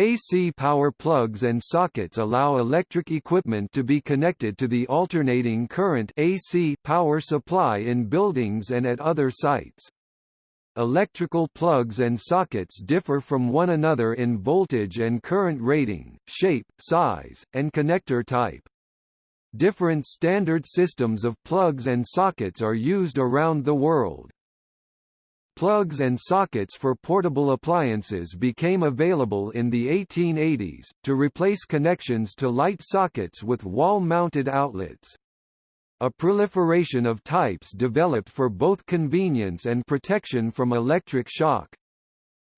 AC power plugs and sockets allow electric equipment to be connected to the alternating current AC power supply in buildings and at other sites. Electrical plugs and sockets differ from one another in voltage and current rating, shape, size, and connector type. Different standard systems of plugs and sockets are used around the world. Plugs and sockets for portable appliances became available in the 1880s, to replace connections to light sockets with wall-mounted outlets. A proliferation of types developed for both convenience and protection from electric shock.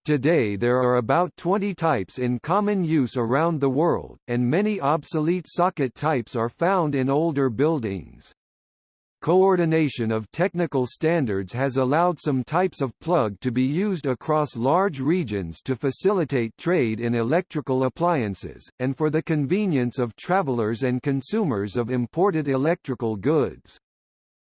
Today there are about 20 types in common use around the world, and many obsolete socket types are found in older buildings. Coordination of technical standards has allowed some types of plug to be used across large regions to facilitate trade in electrical appliances, and for the convenience of travelers and consumers of imported electrical goods.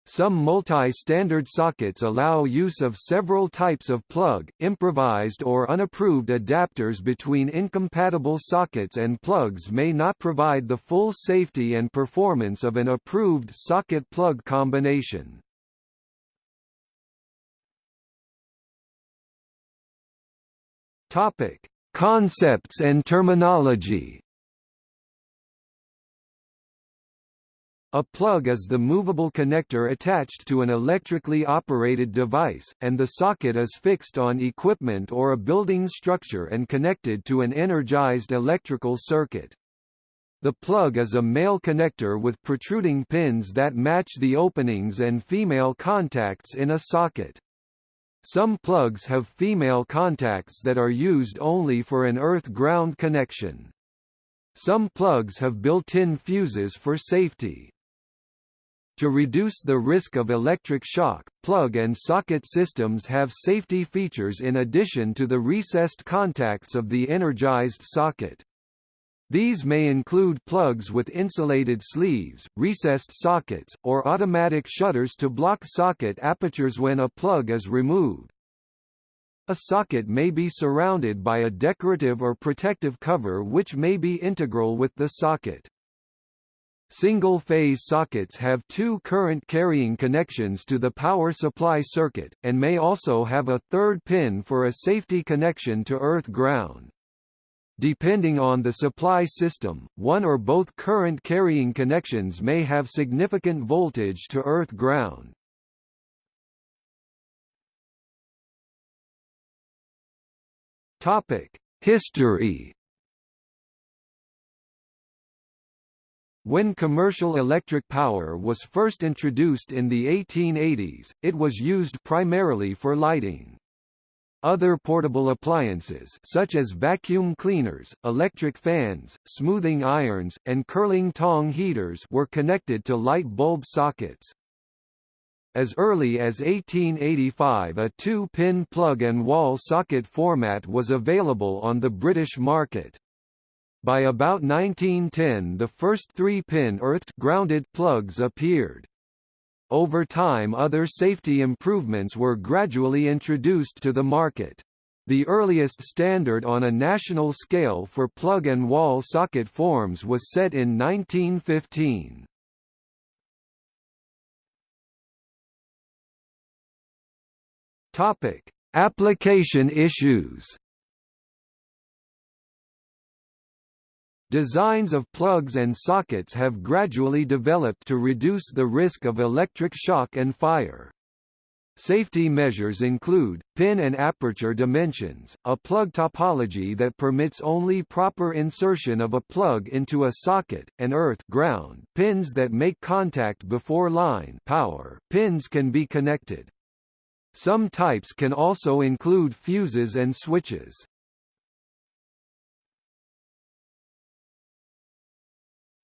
Some multi-standard sockets allow use of several types of plug, improvised or unapproved adapters between incompatible sockets and plugs may not provide the full safety and performance of an approved socket-plug combination. Topic: Concepts and terminology. A plug is the movable connector attached to an electrically operated device, and the socket is fixed on equipment or a building structure and connected to an energized electrical circuit. The plug is a male connector with protruding pins that match the openings and female contacts in a socket. Some plugs have female contacts that are used only for an earth-ground connection. Some plugs have built-in fuses for safety. To reduce the risk of electric shock, plug and socket systems have safety features in addition to the recessed contacts of the energized socket. These may include plugs with insulated sleeves, recessed sockets, or automatic shutters to block socket apertures when a plug is removed. A socket may be surrounded by a decorative or protective cover which may be integral with the socket. Single-phase sockets have two current-carrying connections to the power supply circuit, and may also have a third pin for a safety connection to earth-ground. Depending on the supply system, one or both current-carrying connections may have significant voltage to earth-ground. History When commercial electric power was first introduced in the 1880s, it was used primarily for lighting. Other portable appliances such as vacuum cleaners, electric fans, smoothing irons, and curling tong heaters were connected to light bulb sockets. As early as 1885 a two-pin plug-and-wall socket format was available on the British market. By about 1910 the first three-pin earthed grounded plugs appeared. Over time other safety improvements were gradually introduced to the market. The earliest standard on a national scale for plug-and-wall socket forms was set in 1915. Topic: Application issues. Designs of plugs and sockets have gradually developed to reduce the risk of electric shock and fire. Safety measures include, pin and aperture dimensions, a plug topology that permits only proper insertion of a plug into a socket, and earth ground pins that make contact before line power pins can be connected. Some types can also include fuses and switches.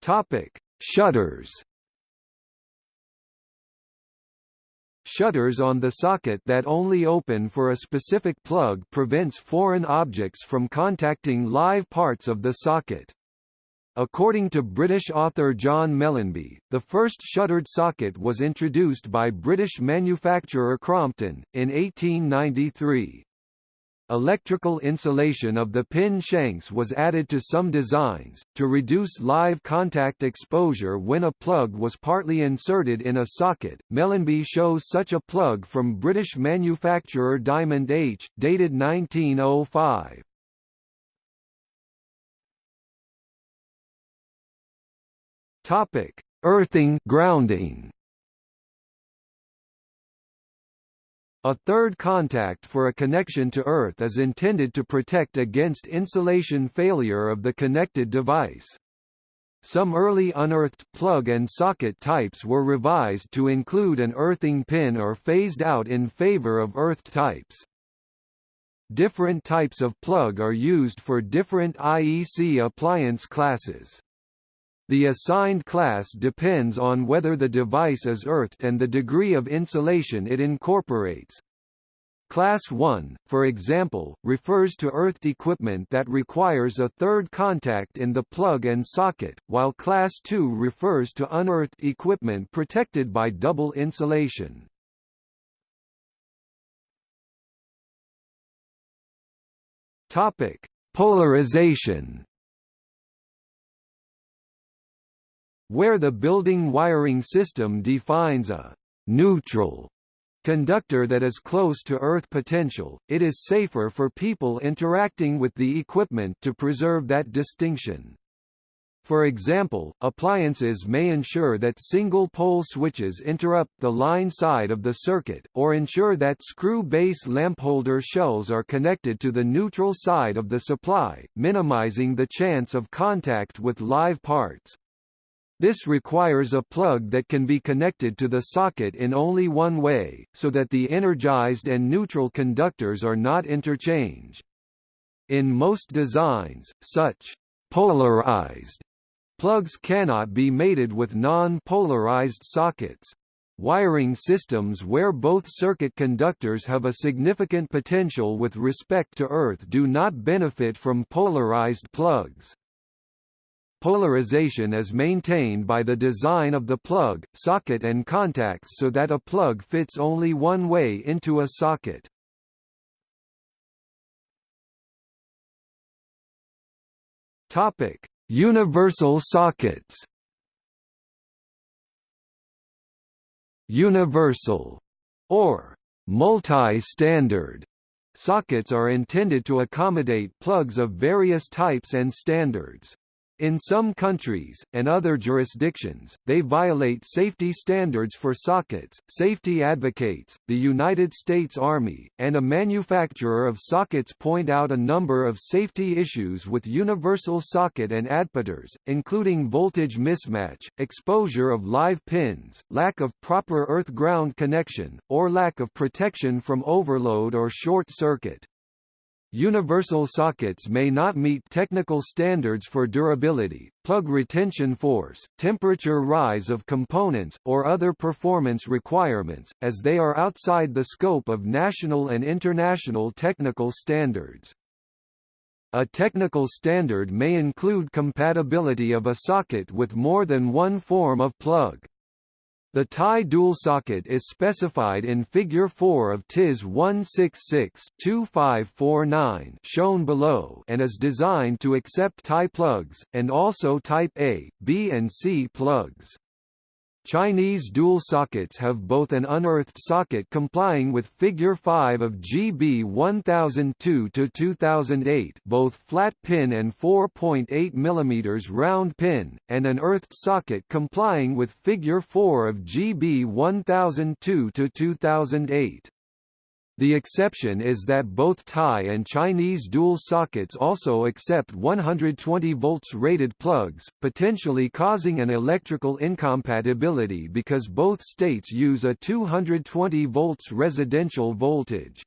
Topic: Shutters. Shutters on the socket that only open for a specific plug prevents foreign objects from contacting live parts of the socket. According to British author John Mellanby, the first shuttered socket was introduced by British manufacturer Crompton, in 1893. Electrical insulation of the pin shanks was added to some designs, to reduce live contact exposure when a plug was partly inserted in a socket. Mellanby shows such a plug from British manufacturer Diamond H, dated 1905. Topic: Earthing grounding. A third contact for a connection to Earth is intended to protect against insulation failure of the connected device. Some early unearthed plug and socket types were revised to include an earthing pin or phased out in favor of earthed types. Different types of plug are used for different IEC appliance classes. The assigned class depends on whether the device is earthed and the degree of insulation it incorporates. Class 1, for example, refers to earthed equipment that requires a third contact in the plug and socket, while Class 2 refers to unearthed equipment protected by double insulation. Topic: Polarization where the building wiring system defines a neutral conductor that is close to earth potential, it is safer for people interacting with the equipment to preserve that distinction. For example, appliances may ensure that single-pole switches interrupt the line side of the circuit, or ensure that screw-base lampholder shells are connected to the neutral side of the supply, minimizing the chance of contact with live parts. This requires a plug that can be connected to the socket in only one way, so that the energized and neutral conductors are not interchanged. In most designs, such polarized plugs cannot be mated with non-polarized sockets. Wiring systems where both circuit conductors have a significant potential with respect to Earth do not benefit from polarized plugs. Polarization is maintained by the design of the plug, socket and contacts so that a plug fits only one way into a socket. Topic: Universal sockets. Universal or multi-standard sockets are intended to accommodate plugs of various types and standards. In some countries, and other jurisdictions, they violate safety standards for sockets. Safety advocates, the United States Army, and a manufacturer of sockets point out a number of safety issues with universal socket and adapters, including voltage mismatch, exposure of live pins, lack of proper earth-ground connection, or lack of protection from overload or short circuit. Universal sockets may not meet technical standards for durability, plug retention force, temperature rise of components, or other performance requirements, as they are outside the scope of national and international technical standards. A technical standard may include compatibility of a socket with more than one form of plug. The Thai dual socket is specified in Figure 4 of TIS 166-2549 shown below and is designed to accept Thai plugs, and also Type A, B and C plugs. Chinese dual sockets have both an unearthed socket complying with Figure 5 of GB 1002-2008 both flat pin and 4.8 mm round pin, and an earthed socket complying with Figure 4 of GB 1002-2008. The exception is that both Thai and Chinese dual sockets also accept 120 volts rated plugs, potentially causing an electrical incompatibility because both states use a 220 volts residential voltage.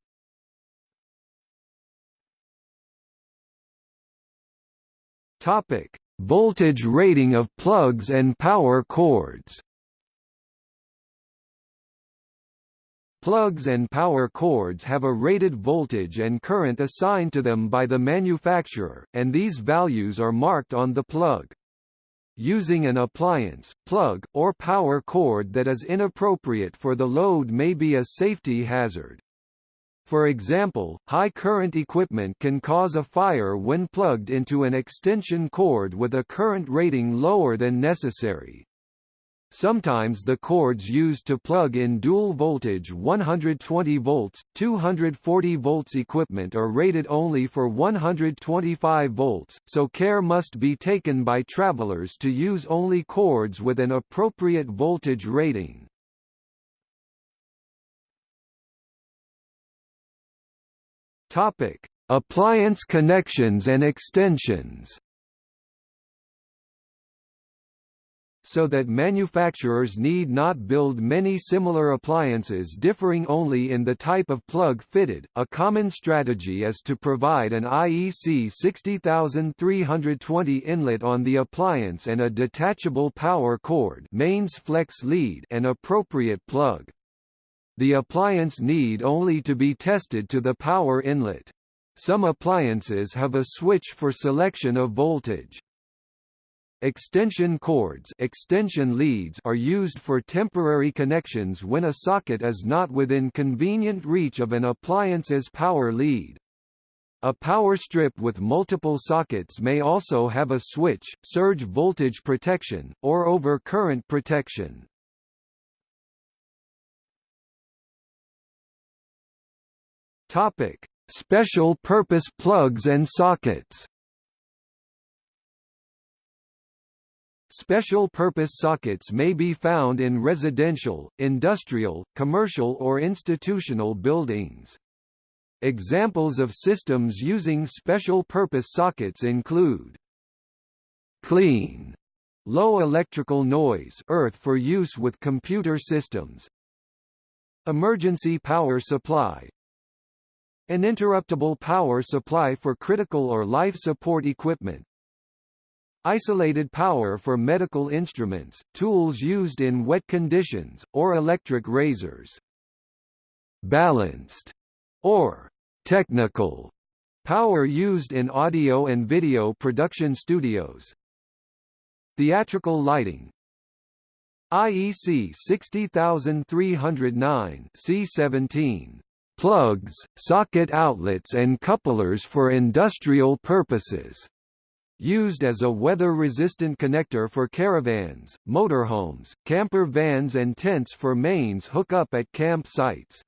Topic: Voltage rating of plugs and power cords. Plugs and power cords have a rated voltage and current assigned to them by the manufacturer, and these values are marked on the plug. Using an appliance, plug, or power cord that is inappropriate for the load may be a safety hazard. For example, high current equipment can cause a fire when plugged into an extension cord with a current rating lower than necessary. Sometimes the cords used to plug in dual voltage 120 volts, 240 volts equipment are rated only for 125 volts, so care must be taken by travelers to use only cords with an appropriate voltage rating. Topic: Appliance connections and extensions. So that manufacturers need not build many similar appliances differing only in the type of plug fitted, a common strategy is to provide an IEC 60320 inlet on the appliance and a detachable power cord mains flex lead and appropriate plug. The appliance need only to be tested to the power inlet. Some appliances have a switch for selection of voltage. Extension cords extension leads are used for temporary connections when a socket is not within convenient reach of an appliance's power lead. A power strip with multiple sockets may also have a switch, surge voltage protection, or over-current protection. Special purpose plugs and sockets. Special purpose sockets may be found in residential, industrial, commercial or institutional buildings. Examples of systems using special purpose sockets include clean, low electrical noise earth for use with computer systems, emergency power supply, an interruptible power supply for critical or life support equipment. Isolated power for medical instruments, tools used in wet conditions, or electric razors. Balanced or technical power used in audio and video production studios. Theatrical lighting, IEC 60309 C17 plugs, socket outlets and couplers for industrial purposes. Used as a weather-resistant connector for caravans, motorhomes, camper vans and tents for mains hook up at camp sites.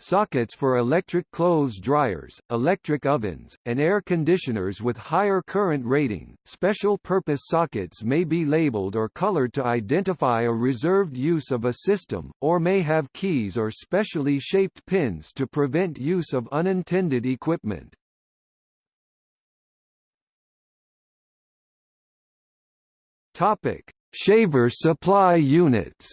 Sockets for electric clothes dryers, electric ovens, and air conditioners with higher current rating. Special purpose sockets may be labeled or colored to identify a reserved use of a system, or may have keys or specially shaped pins to prevent use of unintended equipment. Topic: Shaver supply units.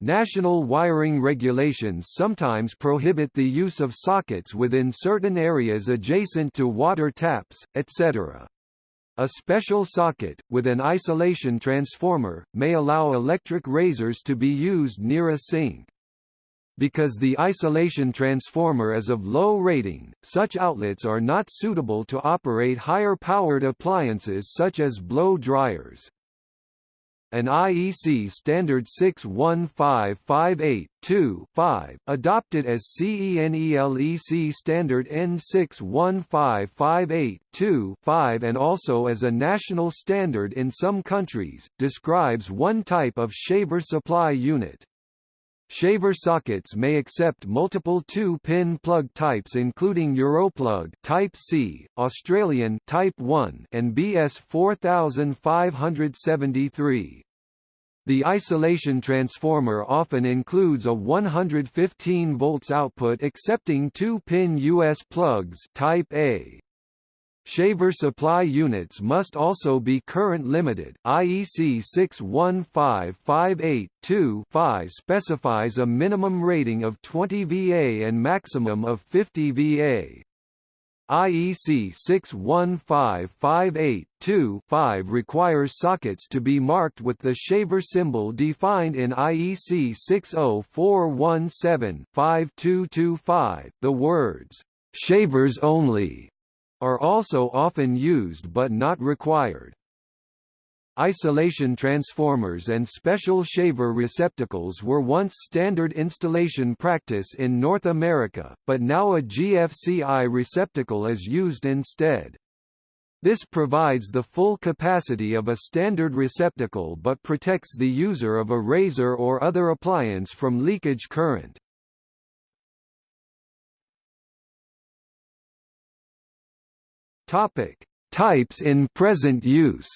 National wiring regulations sometimes prohibit the use of sockets within certain areas adjacent to water taps, etc. A special socket, with an isolation transformer, may allow electric razors to be used near a sink. Because the isolation transformer is of low rating, such outlets are not suitable to operate higher-powered appliances such as blow dryers. An IEC standard 61558-2-5, adopted as CENELEC standard N61558-2-5 and also as a national standard in some countries, describes one type of shaver supply unit. Shaver sockets may accept multiple 2-pin plug types including Europlug Type C, Australian Type 1 and BS 4573. The isolation transformer often includes a 115 volts output accepting 2-pin US plugs Type A. Shaver supply units must also be current limited. IEC 61558-2-5 specifies a minimum rating of 20 VA and maximum of 50 VA. IEC 61558-2-5 requires sockets to be marked with the shaver symbol defined in IEC 60417-5225. The words, "'shavers only' are also often used but not required. isolation transformers and special shaver receptacles were once standard installation practice in North America, but now a GFCI receptacle is used instead. This provides the full capacity of a standard receptacle but protects the user of a razor or other appliance from leakage current. Topic: Types in present use.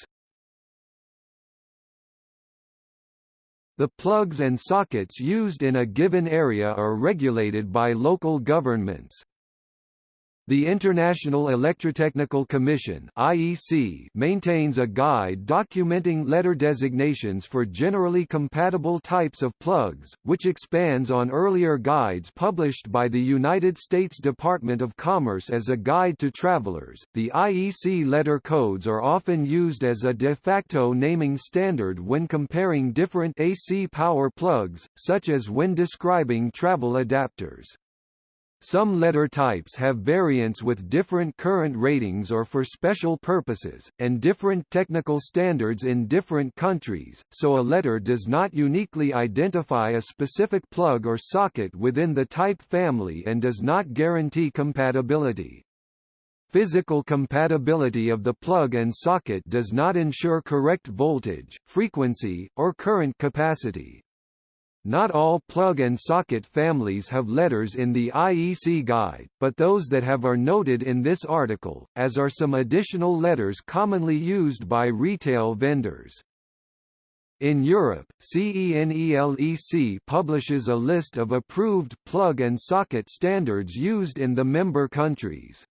The plugs and sockets used in a given area are regulated by local governments. The International Electrotechnical Commission (IEC) maintains a guide documenting letter designations for generally compatible types of plugs, which expands on earlier guides published by the United States Department of Commerce as a guide to travelers. The IEC letter codes are often used as a de facto naming standard when comparing different AC power plugs, such as when describing travel adapters. Some letter types have variants with different current ratings or for special purposes, and different technical standards in different countries, so a letter does not uniquely identify a specific plug or socket within the type family and does not guarantee compatibility. Physical compatibility of the plug and socket does not ensure correct voltage, frequency, or current capacity. Not all plug and socket families have letters in the IEC guide, but those that have are noted in this article, as are some additional letters commonly used by retail vendors. In Europe, CENELEC publishes a list of approved plug and socket standards used in the member countries.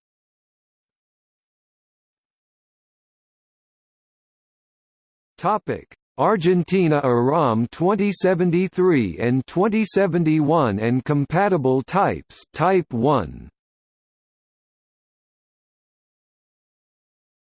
Topic: Argentina IRAM 2073 and 2071 and compatible types. Type 1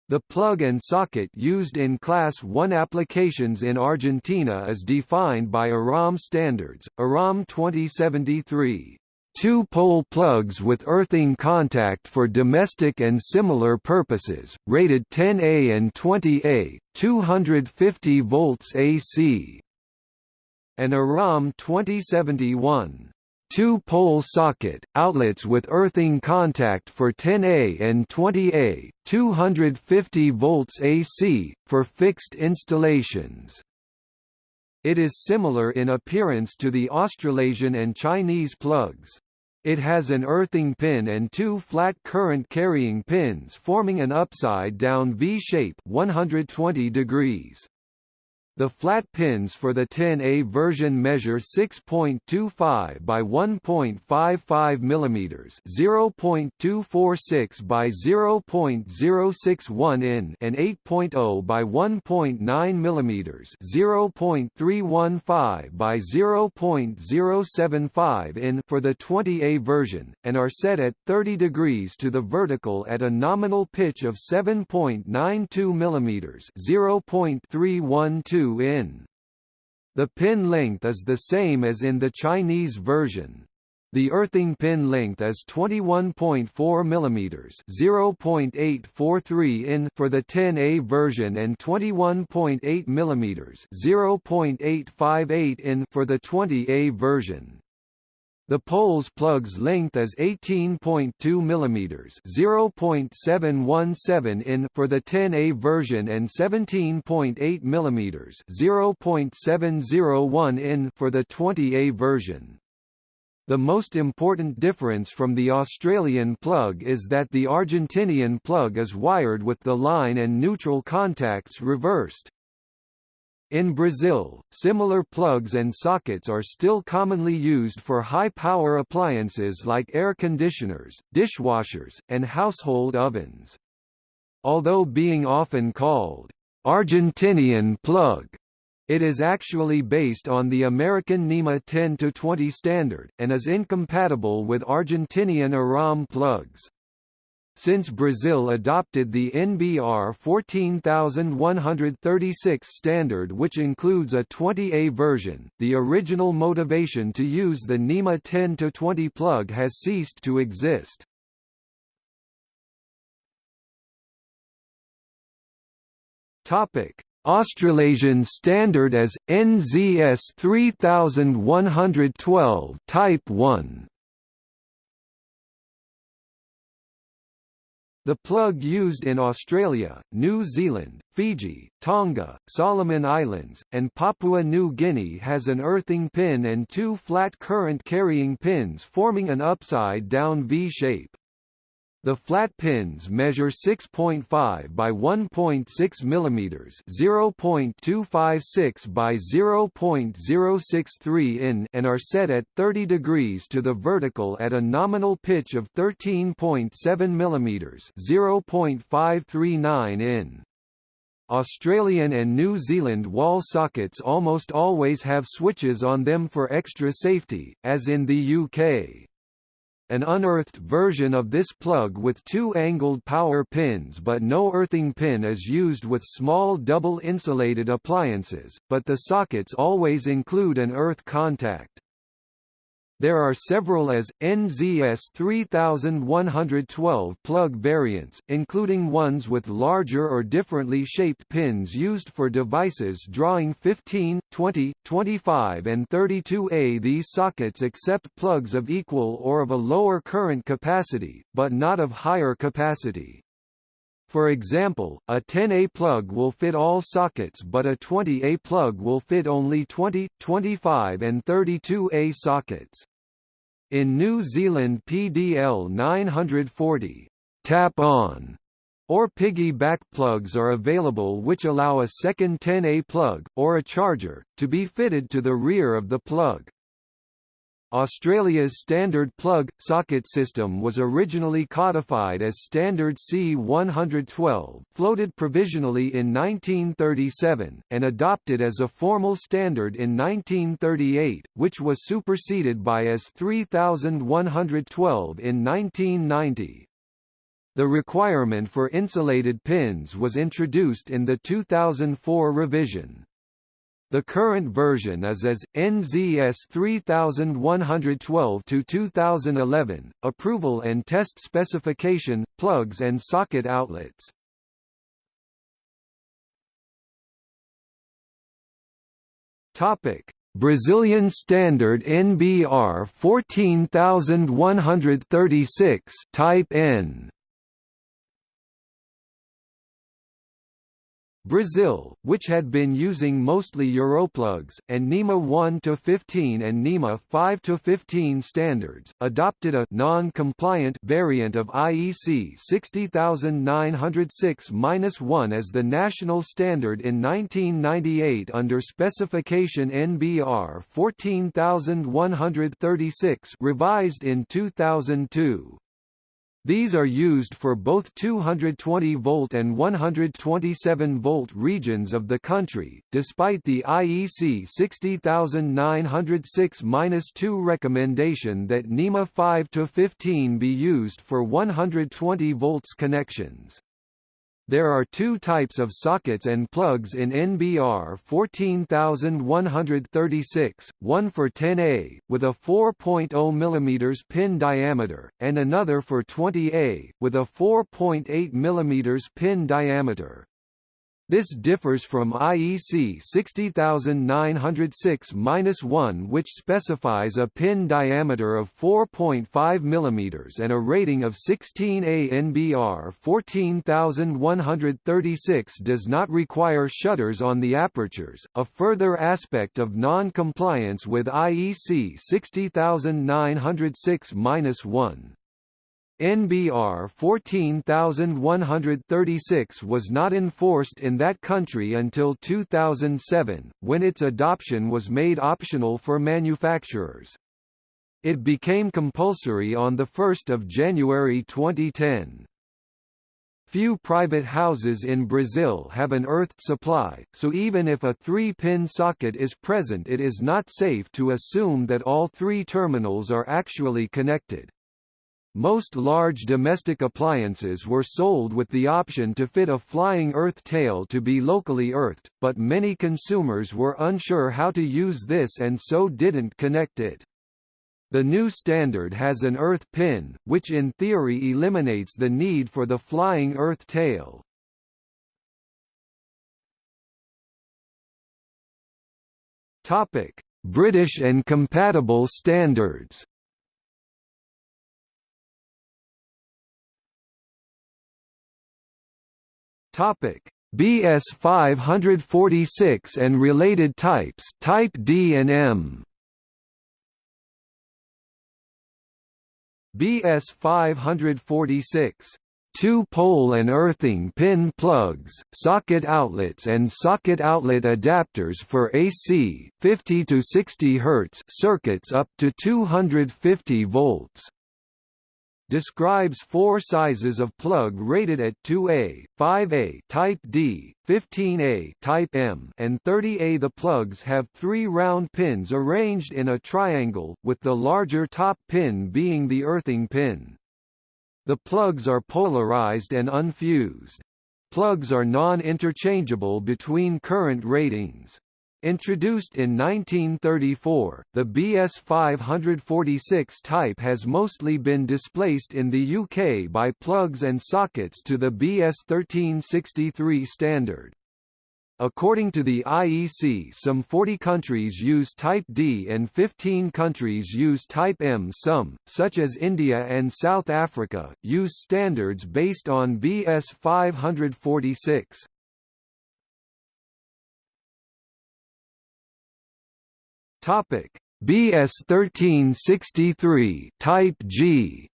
The plug and socket used in Class 1 applications in Argentina is defined by IRAM standards, IRAM 2073 two-pole plugs with earthing contact for domestic and similar purposes, rated 10A and 20A, 250 volts AC. An IRAM 2071 two-pole socket, outlets with earthing contact for 10A and 20A, 250 volts AC, for fixed installations. It is similar in appearance to the Australasian and Chinese plugs. It has an earthing pin and two flat current carrying pins forming an upside-down V-shape 120 degrees. The flat pins for the 10A version measure 6.25 by 1.55 mm, 0.246 by 0.061 in, and 8.0 by 1.9 mm, 0.315 by 0.075 in for the 20A version, and are set at 30 degrees to the vertical at a nominal pitch of 7.92 mm, 0.312 in. The pin length is the same as in the Chinese version. The earthing pin length is 21.4 mm, 0.843 in for the 10A version and 21.8 mm, 0.858 in for the 20A version. The pole's plug's length is 18.2 mm (0.717 in) for the 10A version and 17.8 mm (0.701 in) for the 20A version. The most important difference from the Australian plug is that the Argentinian plug is wired with the line and neutral contacts reversed. In Brazil, similar plugs and sockets are still commonly used for high-power appliances like air conditioners, dishwashers, and household ovens. Although being often called, "'Argentinian plug' It is actually based on the American NEMA 10-20 standard, and is incompatible with Argentinian IRAM plugs. Since Brazil adopted the NBR 14136 standard which includes a 20A version, the original motivation to use the NEMA 10-20 plug has ceased to exist. Topic: Australasian standard as NZS 3112 Type 1. The plug used in Australia, New Zealand, Fiji, Tonga, Solomon Islands, and Papua New Guinea has an earthing pin and two flat current carrying pins forming an upside-down V-shape. The flat pins measure 6.5 by 1.6 mm, 0.256 by 0.063 in, and are set at 30 degrees to the vertical at a nominal pitch of 13.7 mm, 0.539 in. Australian and New Zealand wall sockets almost always have switches on them for extra safety, as in the UK. An unearthed version of this plug with two angled power pins but no earthing pin is used with small double insulated appliances, but the sockets always include an earth contact. There are several AS, NZS 3112 plug variants, including ones with larger or differently shaped pins used for devices drawing 15, 20, 25 and 32A. These sockets accept plugs of equal or of a lower current capacity, but not of higher capacity. For example, a 10A plug will fit all sockets but a 20A plug will fit only 20, 25 and 32A sockets. In New Zealand PDL 940, tap-on or piggy-back plugs are available which allow a second 10A plug, or a charger, to be fitted to the rear of the plug. Australia's standard plug-socket system was originally codified as Standard C112 floated provisionally in 1937, and adopted as a formal standard in 1938, which was superseded by AS 3112 in 1990. The requirement for insulated pins was introduced in the 2004 revision. The current version is as NZS 3112 to 2011. Approval and test specification, plugs and socket outlets. Topic: Brazilian standard NBR 14136 Type N. Brazil, which had been using mostly Europlugs, and NEMA 1-15 and NEMA 5-15 standards, adopted a non-compliant variant of IEC 60906-1 as the national standard in 1998 under specification NBR 14136 revised in 2002. These are used for both 220-volt and 127-volt regions of the country, despite the IEC 60906-2 recommendation that NEMA 5-15 be used for 120 volts connections. There are two types of sockets and plugs in NBR 14136, one for 10A, with a 4.0 mm pin diameter, and another for 20A, with a 4.8 mm pin diameter. This differs from IEC 60906-1 which specifies a pin diameter of 4.5 mm and a rating of 16 ANBR 14136 does not require shutters on the apertures, a further aspect of non-compliance with IEC 60906-1. NBR 14136 was not enforced in that country until 2007, when its adoption was made optional for manufacturers. It became compulsory on 1 January 2010. Few private houses in Brazil have an earthed supply, so even if a three-pin socket is present it is not safe to assume that all three terminals are actually connected. Most large domestic appliances were sold with the option to fit a flying earth tail to be locally earthed, but many consumers were unsure how to use this and so didn't connect it. The new standard has an earth pin, which in theory eliminates the need for the flying earth tail. British and compatible standards. Topic: BS 546 and related types, Type D and M. BS 546 two-pole and earthing pin plugs, socket outlets and socket outlet adapters for AC 50 to 60 Hz circuits up to 250 volts describes four sizes of plug rated at 2A, 5A type D, 15A type M, and 30A. The plugs have three round pins arranged in a triangle, with the larger top pin being the earthing pin. The plugs are polarized and unfused. Plugs are non-interchangeable between current ratings. Introduced in 1934, the BS 546 type has mostly been displaced in the UK by plugs and sockets to the BS 1363 standard. According to the IEC some 40 countries use Type D and 15 countries use Type M. Some, such as India and South Africa, use standards based on BS 546. Topic: BS 1363 Type G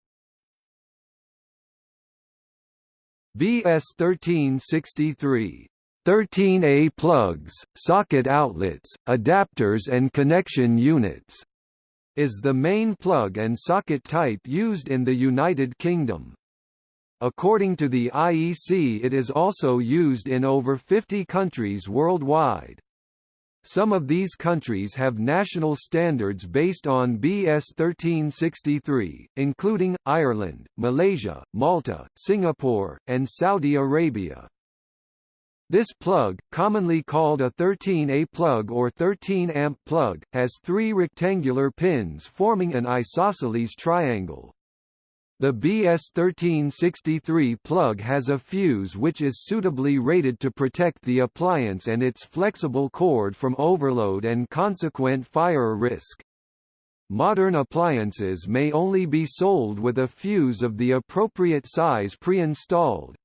BS 1363 13A plugs, socket outlets, adapters and connection units is the main plug and socket type used in the United Kingdom. According to the IEC it is also used in over 50 countries worldwide. Some of these countries have national standards based on BS 1363, including, Ireland, Malaysia, Malta, Singapore, and Saudi Arabia. This plug, commonly called a 13A plug or 13-amp plug, has three rectangular pins forming an isosceles triangle. The BS1363 plug has a fuse which is suitably rated to protect the appliance and its flexible cord from overload and consequent fire risk. Modern appliances may only be sold with a fuse of the appropriate size pre-installed.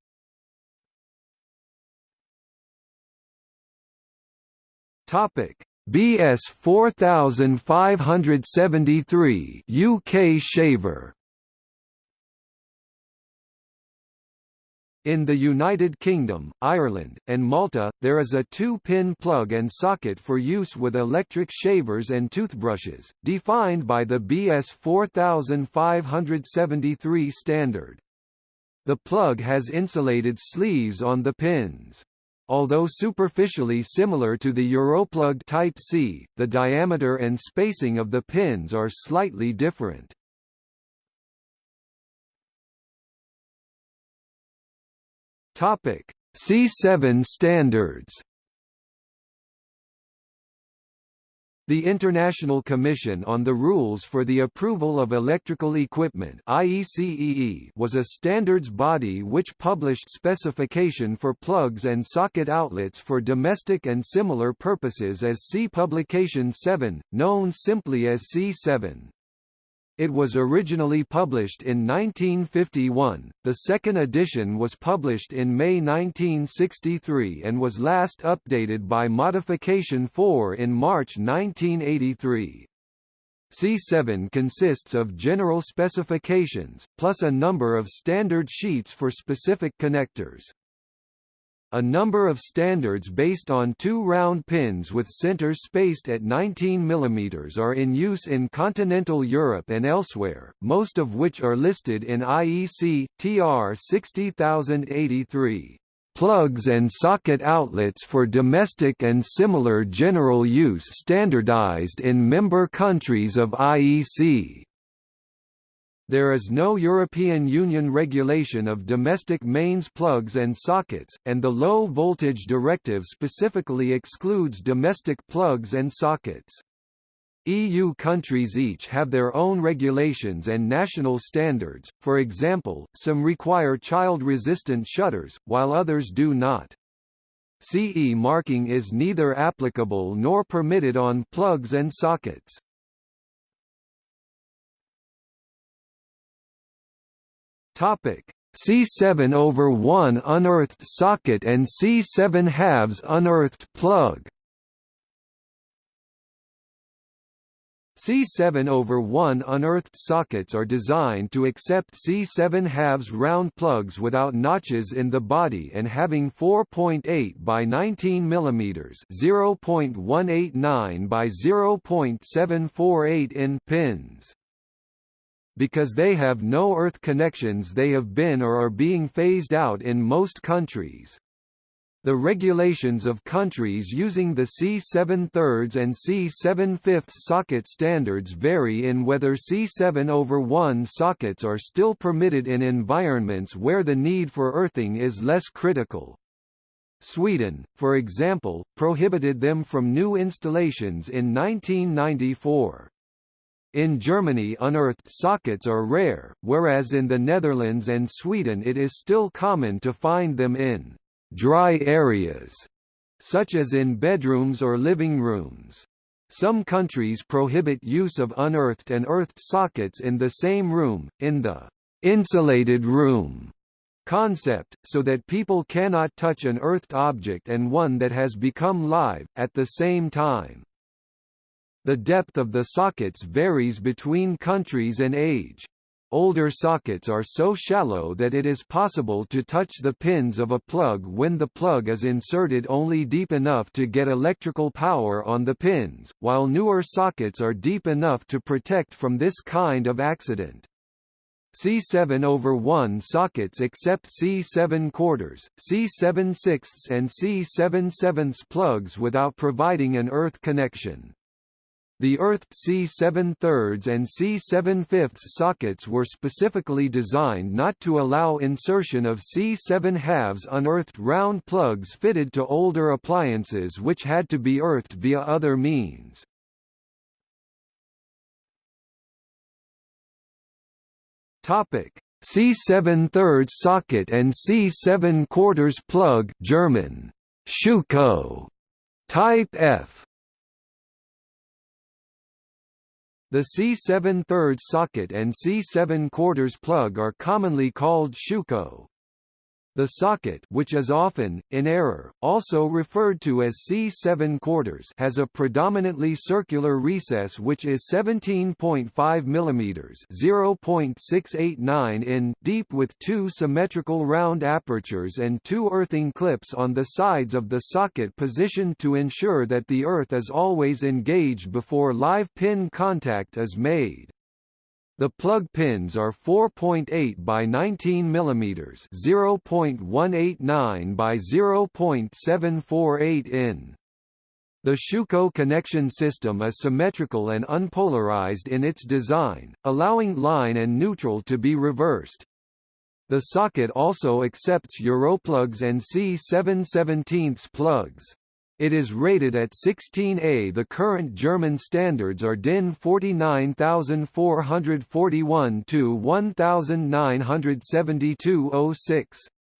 Topic: BS 4573 UK shaver. In the United Kingdom, Ireland, and Malta, there is a two-pin plug and socket for use with electric shavers and toothbrushes, defined by the BS 4573 standard. The plug has insulated sleeves on the pins. Although superficially similar to the Europlug Type C, the diameter and spacing of the pins are slightly different. Topic: C7 standards The International Commission on the Rules for the Approval of Electrical Equipment IECEE was a standards body which published specification for plugs and socket outlets for domestic and similar purposes as C Publication 7, known simply as C7. It was originally published in 1951, the second edition was published in May 1963 and was last updated by Modification 4 in March 1983. C7 consists of general specifications, plus a number of standard sheets for specific connectors. A number of standards based on two round pins with centers spaced at 19 mm are in use in continental Europe and elsewhere, most of which are listed in IEC, TR 60083. Plugs and socket outlets for domestic and similar general use standardized in member countries of IEC. There is no European Union regulation of domestic mains plugs and sockets, and the Low Voltage Directive specifically excludes domestic plugs and sockets. EU countries each have their own regulations and national standards, for example, some require child-resistant shutters, while others do not. CE marking is neither applicable nor permitted on plugs and sockets. Topic: C7 over 1 unearthed socket and C7 halves unearthed plug. C7 over 1 unearthed sockets are designed to accept C7 halves round plugs without notches in the body and having 4.8 by 19 mm 0.189 by 0.748 in pins. Because they have no earth connections they have been or are being phased out in most countries. The regulations of countries using the C7 thirds and C7 fifths socket standards vary in whether C7 over 1 sockets are still permitted in environments where the need for earthing is less critical. Sweden, for example, prohibited them from new installations in 1994. In Germany unearthed sockets are rare, whereas in the Netherlands and Sweden it is still common to find them in «dry areas», such as in bedrooms or living rooms. Some countries prohibit use of unearthed and earthed sockets in the same room, in the «insulated room» concept, so that people cannot touch an earthed object and one that has become live, at the same time. The depth of the sockets varies between countries and age. Older sockets are so shallow that it is possible to touch the pins of a plug when the plug is inserted only deep enough to get electrical power on the pins, while newer sockets are deep enough to protect from this kind of accident. C7 over 1 sockets accept C7 quarters, C7 sixths and C7 sevenths plugs without providing an earth connection. The earthed C7 thirds and C7 fifths sockets were specifically designed not to allow insertion of C7 halves unearthed round plugs fitted to older appliances which had to be earthed via other means. Topic: C7 thirds socket and C7 quarters plug German Schuko type F The C7 thirds socket and C7 quarters plug are commonly called Schuko. The socket which is often, in error, also referred to as C7 quarters has a predominantly circular recess which is 17.5 mm 0.689 in deep with two symmetrical round apertures and two earthing clips on the sides of the socket positioned to ensure that the earth is always engaged before live pin contact is made. The plug pins are 4.8 by 19 mm, 0.189 by 0.748 in. The Schuko connection system is symmetrical and unpolarized in its design, allowing line and neutral to be reversed. The socket also accepts Europlugs and C717 plugs. It is rated at 16A. The current German standards are DIN 49441 to 1972 06.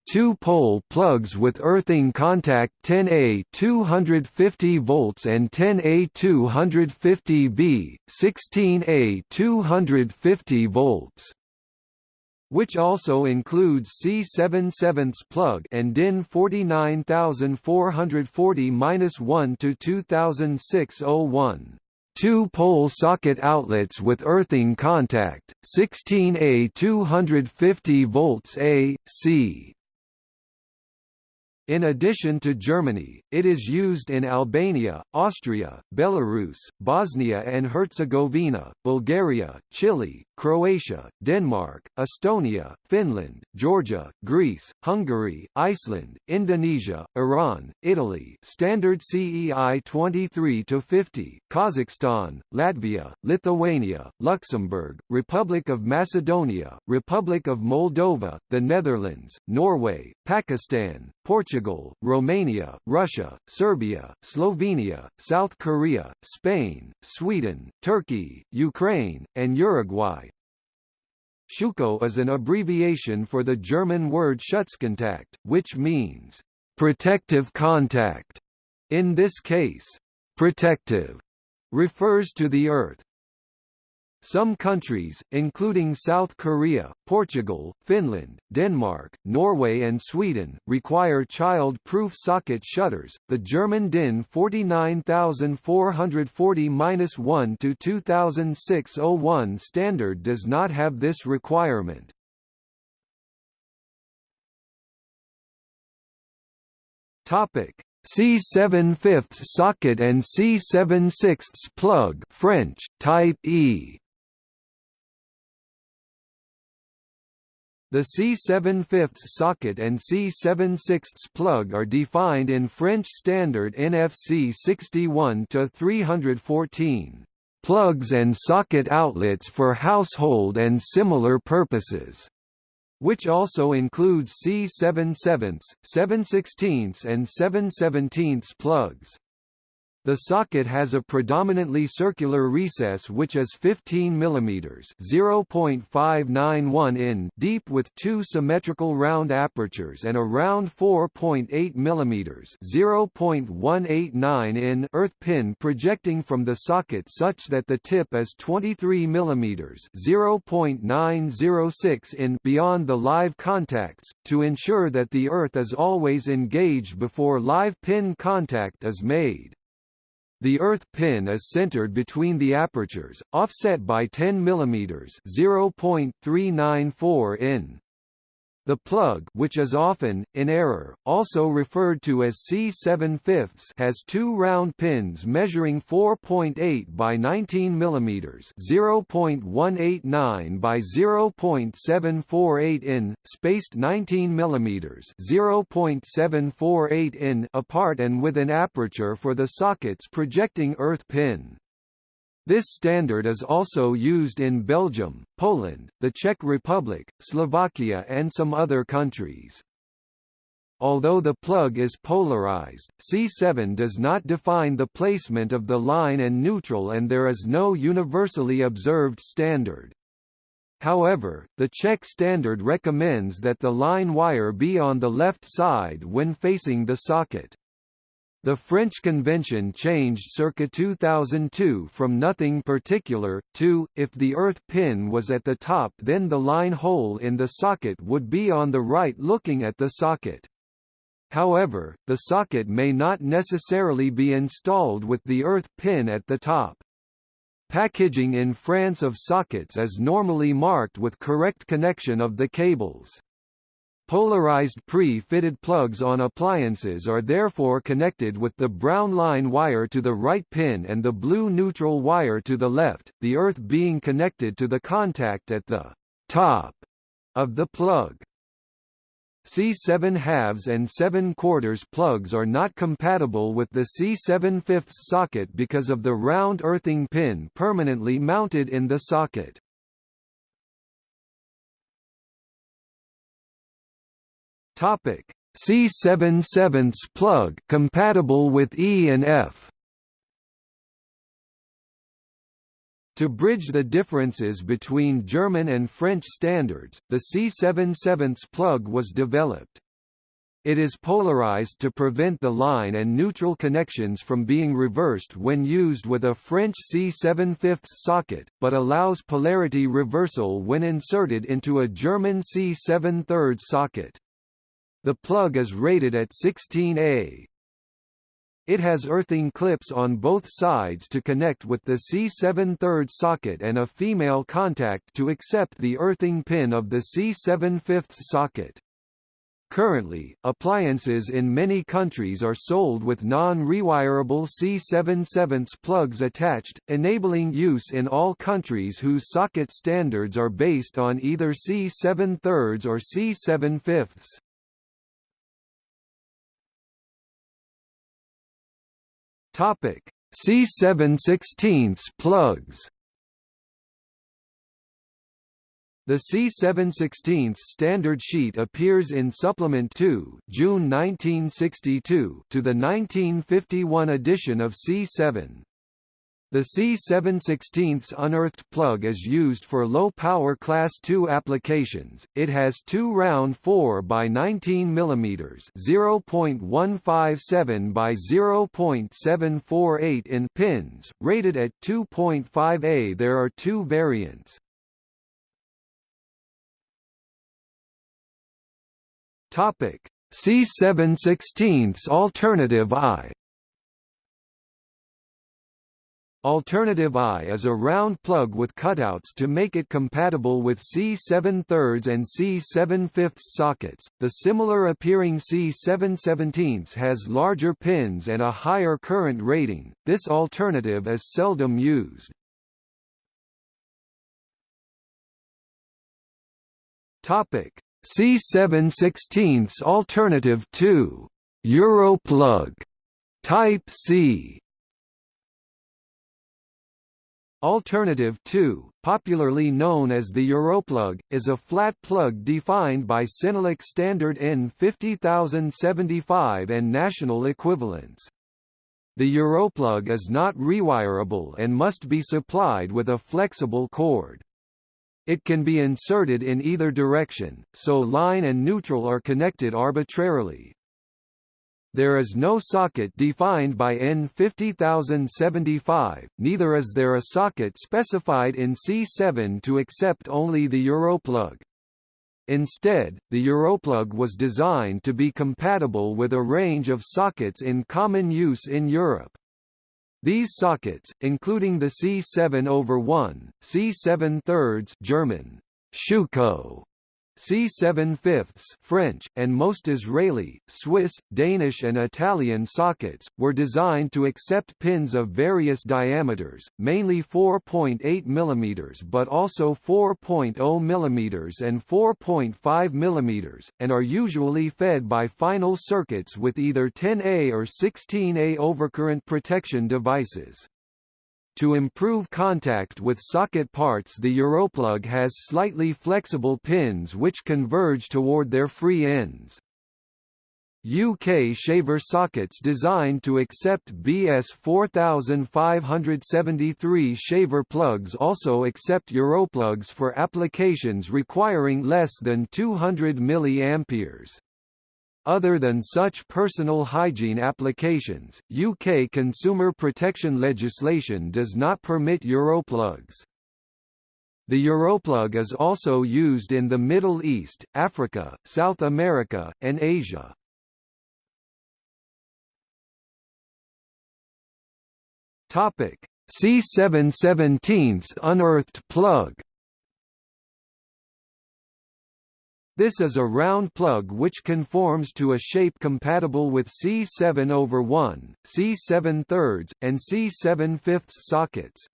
Two-pole plugs with earthing contact 10A 250 volts and 10A 250 V, 16A 250 volts which also includes C7 7 plug and DIN 49440-1 to 2006-01. Two-pole socket outlets with earthing contact, 16A 250 volts A, C. In addition to Germany, it is used in Albania, Austria, Belarus, Bosnia and Herzegovina, Bulgaria, Chile, Croatia, Denmark, Estonia, Finland, Georgia, Greece, Hungary, Iceland, Indonesia, Iran, Italy Standard CEI 23-50, Kazakhstan, Latvia, Lithuania, Luxembourg, Republic of Macedonia, Republic of Moldova, the Netherlands, Norway, Pakistan, Portugal, Romania, Russia, Serbia, Slovenia, South Korea, Spain, Sweden, Turkey, Ukraine, and Uruguay. Schuko is an abbreviation for the German word Schutzkontakt, which means Protective contact. In this case, protective refers to the Earth, some countries, including South Korea, Portugal, Finland, Denmark, Norway and Sweden, require child-proof socket shutters. The German DIN 49440-1 to 2006-01 standard does not have this requirement. Topic: C7 fifths socket and C7 sixths plug French, Type E The C7 fifths socket and C7 sixths plug are defined in French Standard NFC 61-314, "...plugs and socket outlets for household and similar purposes." which also includes C7 sevenths, 7 sixteenths and 7 seventeenths plugs. The socket has a predominantly circular recess which is 15 mm (0.591 in) deep with two symmetrical round apertures and a round 4.8 mm (0.189 in) earth pin projecting from the socket such that the tip is 23 mm (0.906 in) beyond the live contacts to ensure that the earth is always engaged before live pin contact is made. The earth pin is centered between the apertures, offset by 10 mm (0.394 in). The plug which is often, in error, also referred to as C7 fifths has two round pins measuring 4.8 by 19 mm 0.189 by 0.748 in, spaced 19 mm 0.748 in apart and with an aperture for the socket's projecting earth pin. This standard is also used in Belgium, Poland, the Czech Republic, Slovakia and some other countries. Although the plug is polarized, C7 does not define the placement of the line and neutral and there is no universally observed standard. However, the Czech standard recommends that the line wire be on the left side when facing the socket. The French convention changed circa 2002 from nothing particular, to, if the earth pin was at the top then the line hole in the socket would be on the right looking at the socket. However, the socket may not necessarily be installed with the earth pin at the top. Packaging in France of sockets is normally marked with correct connection of the cables. Polarized pre-fitted plugs on appliances are therefore connected with the brown line wire to the right pin and the blue neutral wire to the left, the earth being connected to the contact at the top of the plug. C7 halves and 7 quarters plugs are not compatible with the C7 fifths socket because of the round earthing pin permanently mounted in the socket. Topic: C7 sevenths plug compatible with E and F. To bridge the differences between German and French standards, the C7 sevenths plug was developed. It is polarized to prevent the line and neutral connections from being reversed when used with a French C7 fifths socket, but allows polarity reversal when inserted into a German C7 thirds socket. The plug is rated at 16A. It has earthing clips on both sides to connect with the C7 third socket and a female contact to accept the earthing pin of the C7 fifths socket. Currently, appliances in many countries are sold with non-rewirable C7 sevenths plugs attached, enabling use in all countries whose socket standards are based on either C7 thirds or C7 fifths. Topic: C7 16 plugs. The C7 16 standard sheet appears in Supplement 2 June 1962 to the 1951 edition of C7. The C716 unearthed plug is used for low-power Class II applications. It has two round 4 by 19 mm (0.157 by 0.748 in) pins, rated at 2.5A. There are two variants. Topic: C716 alternative I Alternative I is a round plug with cutouts to make it compatible with C7 thirds and C7 fifths sockets. The similar appearing C7 17 has larger pins and a higher current rating. This alternative is seldom used. Topic: C7 16 Alternative 2 Europlug Type C Alternative 2, popularly known as the Europlug, is a flat plug defined by CENELEC standard N50075 and national equivalents. The Europlug is not rewirable and must be supplied with a flexible cord. It can be inserted in either direction, so line and neutral are connected arbitrarily. There is no socket defined by N50075, neither is there a socket specified in C7 to accept only the Europlug. Instead, the Europlug was designed to be compatible with a range of sockets in common use in Europe. These sockets, including the C7 over 1, C7 thirds German, Schuko, C7 fifths French, and most Israeli, Swiss, Danish and Italian sockets, were designed to accept pins of various diameters, mainly 4.8 mm but also 4.0 mm and 4.5 mm, and are usually fed by final circuits with either 10A or 16A overcurrent protection devices. To improve contact with socket parts the Europlug has slightly flexible pins which converge toward their free ends. UK shaver sockets designed to accept BS 4573 shaver plugs also accept Europlugs for applications requiring less than 200 mA. Other than such personal hygiene applications, UK consumer protection legislation does not permit Europlugs. The Europlug is also used in the Middle East, Africa, South America, and Asia. Topic: C717 unearthed plug This is a round plug which conforms to a shape compatible with C7 over 1, C7 thirds, and C7 fifths sockets.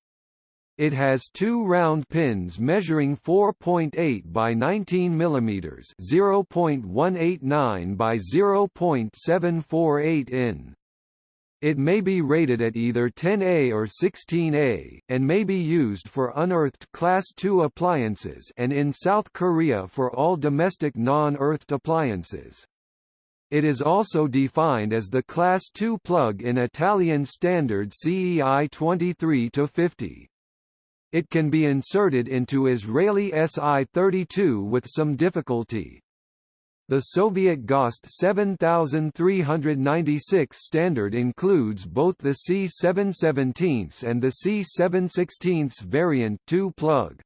It has two round pins measuring 4.8 by 19 mm, 0.189 by 0.748 in. It may be rated at either 10A or 16A, and may be used for unearthed Class II appliances and in South Korea for all domestic non-earthed appliances. It is also defined as the Class II plug in Italian standard CEI 23-50. It can be inserted into Israeli SI-32 with some difficulty. The Soviet GOST 7396 standard includes both the C717 and the C716 variant 2 plug.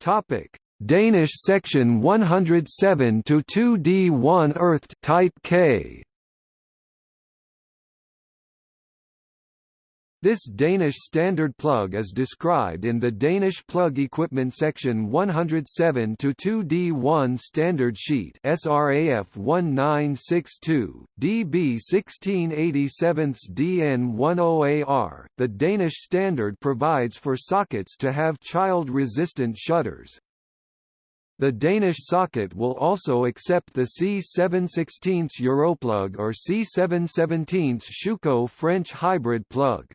Topic: Danish section 107 to 2D1 earthed type K. This Danish standard plug is described in the Danish plug equipment section 107 to 2D1 standard sheet SRAF 1962 DB 1687 DN10AR. The Danish standard provides for sockets to have child-resistant shutters. The Danish socket will also accept the C716 Europlug or C717 Schuko French hybrid plug.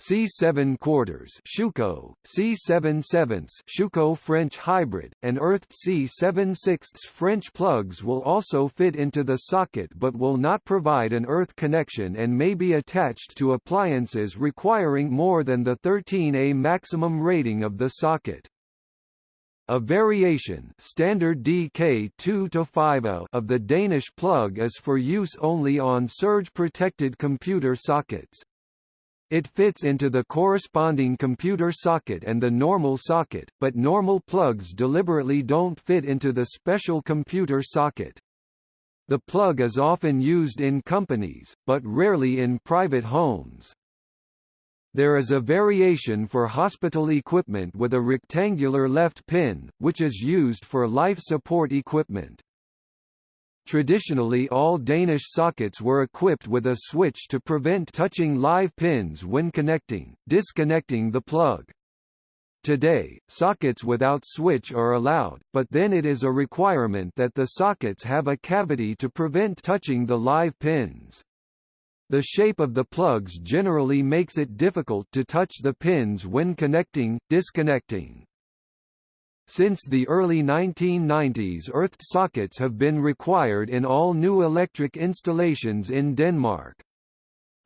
C7 quarters Schuko, C7 sevenths Schuko French hybrid, and earthed C7 sixths French plugs will also fit into the socket but will not provide an earth connection and may be attached to appliances requiring more than the 13A maximum rating of the socket. A variation standard DK2 of the Danish plug is for use only on surge-protected computer sockets. It fits into the corresponding computer socket and the normal socket, but normal plugs deliberately don't fit into the special computer socket. The plug is often used in companies, but rarely in private homes. There is a variation for hospital equipment with a rectangular left pin, which is used for life support equipment. Traditionally all Danish sockets were equipped with a switch to prevent touching live pins when connecting, disconnecting the plug. Today, sockets without switch are allowed, but then it is a requirement that the sockets have a cavity to prevent touching the live pins. The shape of the plugs generally makes it difficult to touch the pins when connecting, disconnecting. Since the early 1990s earthed sockets have been required in all new electric installations in Denmark.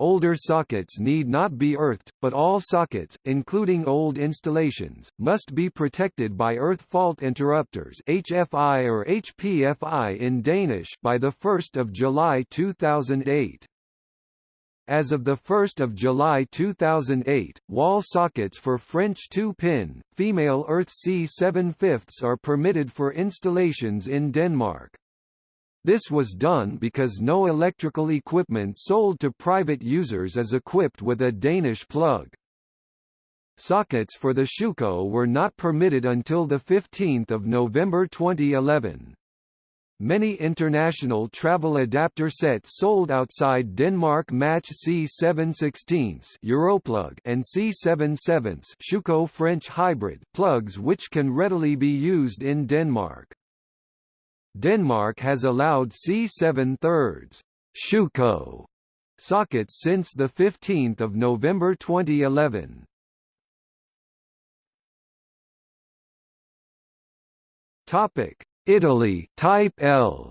Older sockets need not be earthed, but all sockets, including old installations, must be protected by earth fault interrupters HFI or HPFI in Danish by 1 July 2008. As of 1 July 2008, wall sockets for French 2-pin, female Earth C7 fifths are permitted for installations in Denmark. This was done because no electrical equipment sold to private users is equipped with a Danish plug. Sockets for the Schuko were not permitted until 15 November 2011. Many international travel adapter sets sold outside Denmark match C7 16 Europlug and C7 7 Schuko French hybrid plugs which can readily be used in Denmark. Denmark has allowed C7 thirds Schuko sockets since 15 November 2011. Topic Italy Type L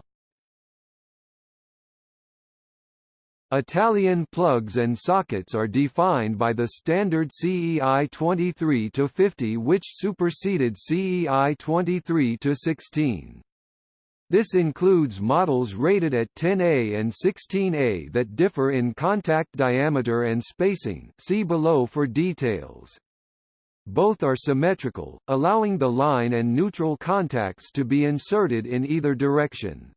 Italian plugs and sockets are defined by the standard CEI 23-50 which superseded CEI 23-16. This includes models rated at 10A and 16A that differ in contact diameter and spacing see below for details. Both are symmetrical, allowing the line and neutral contacts to be inserted in either direction.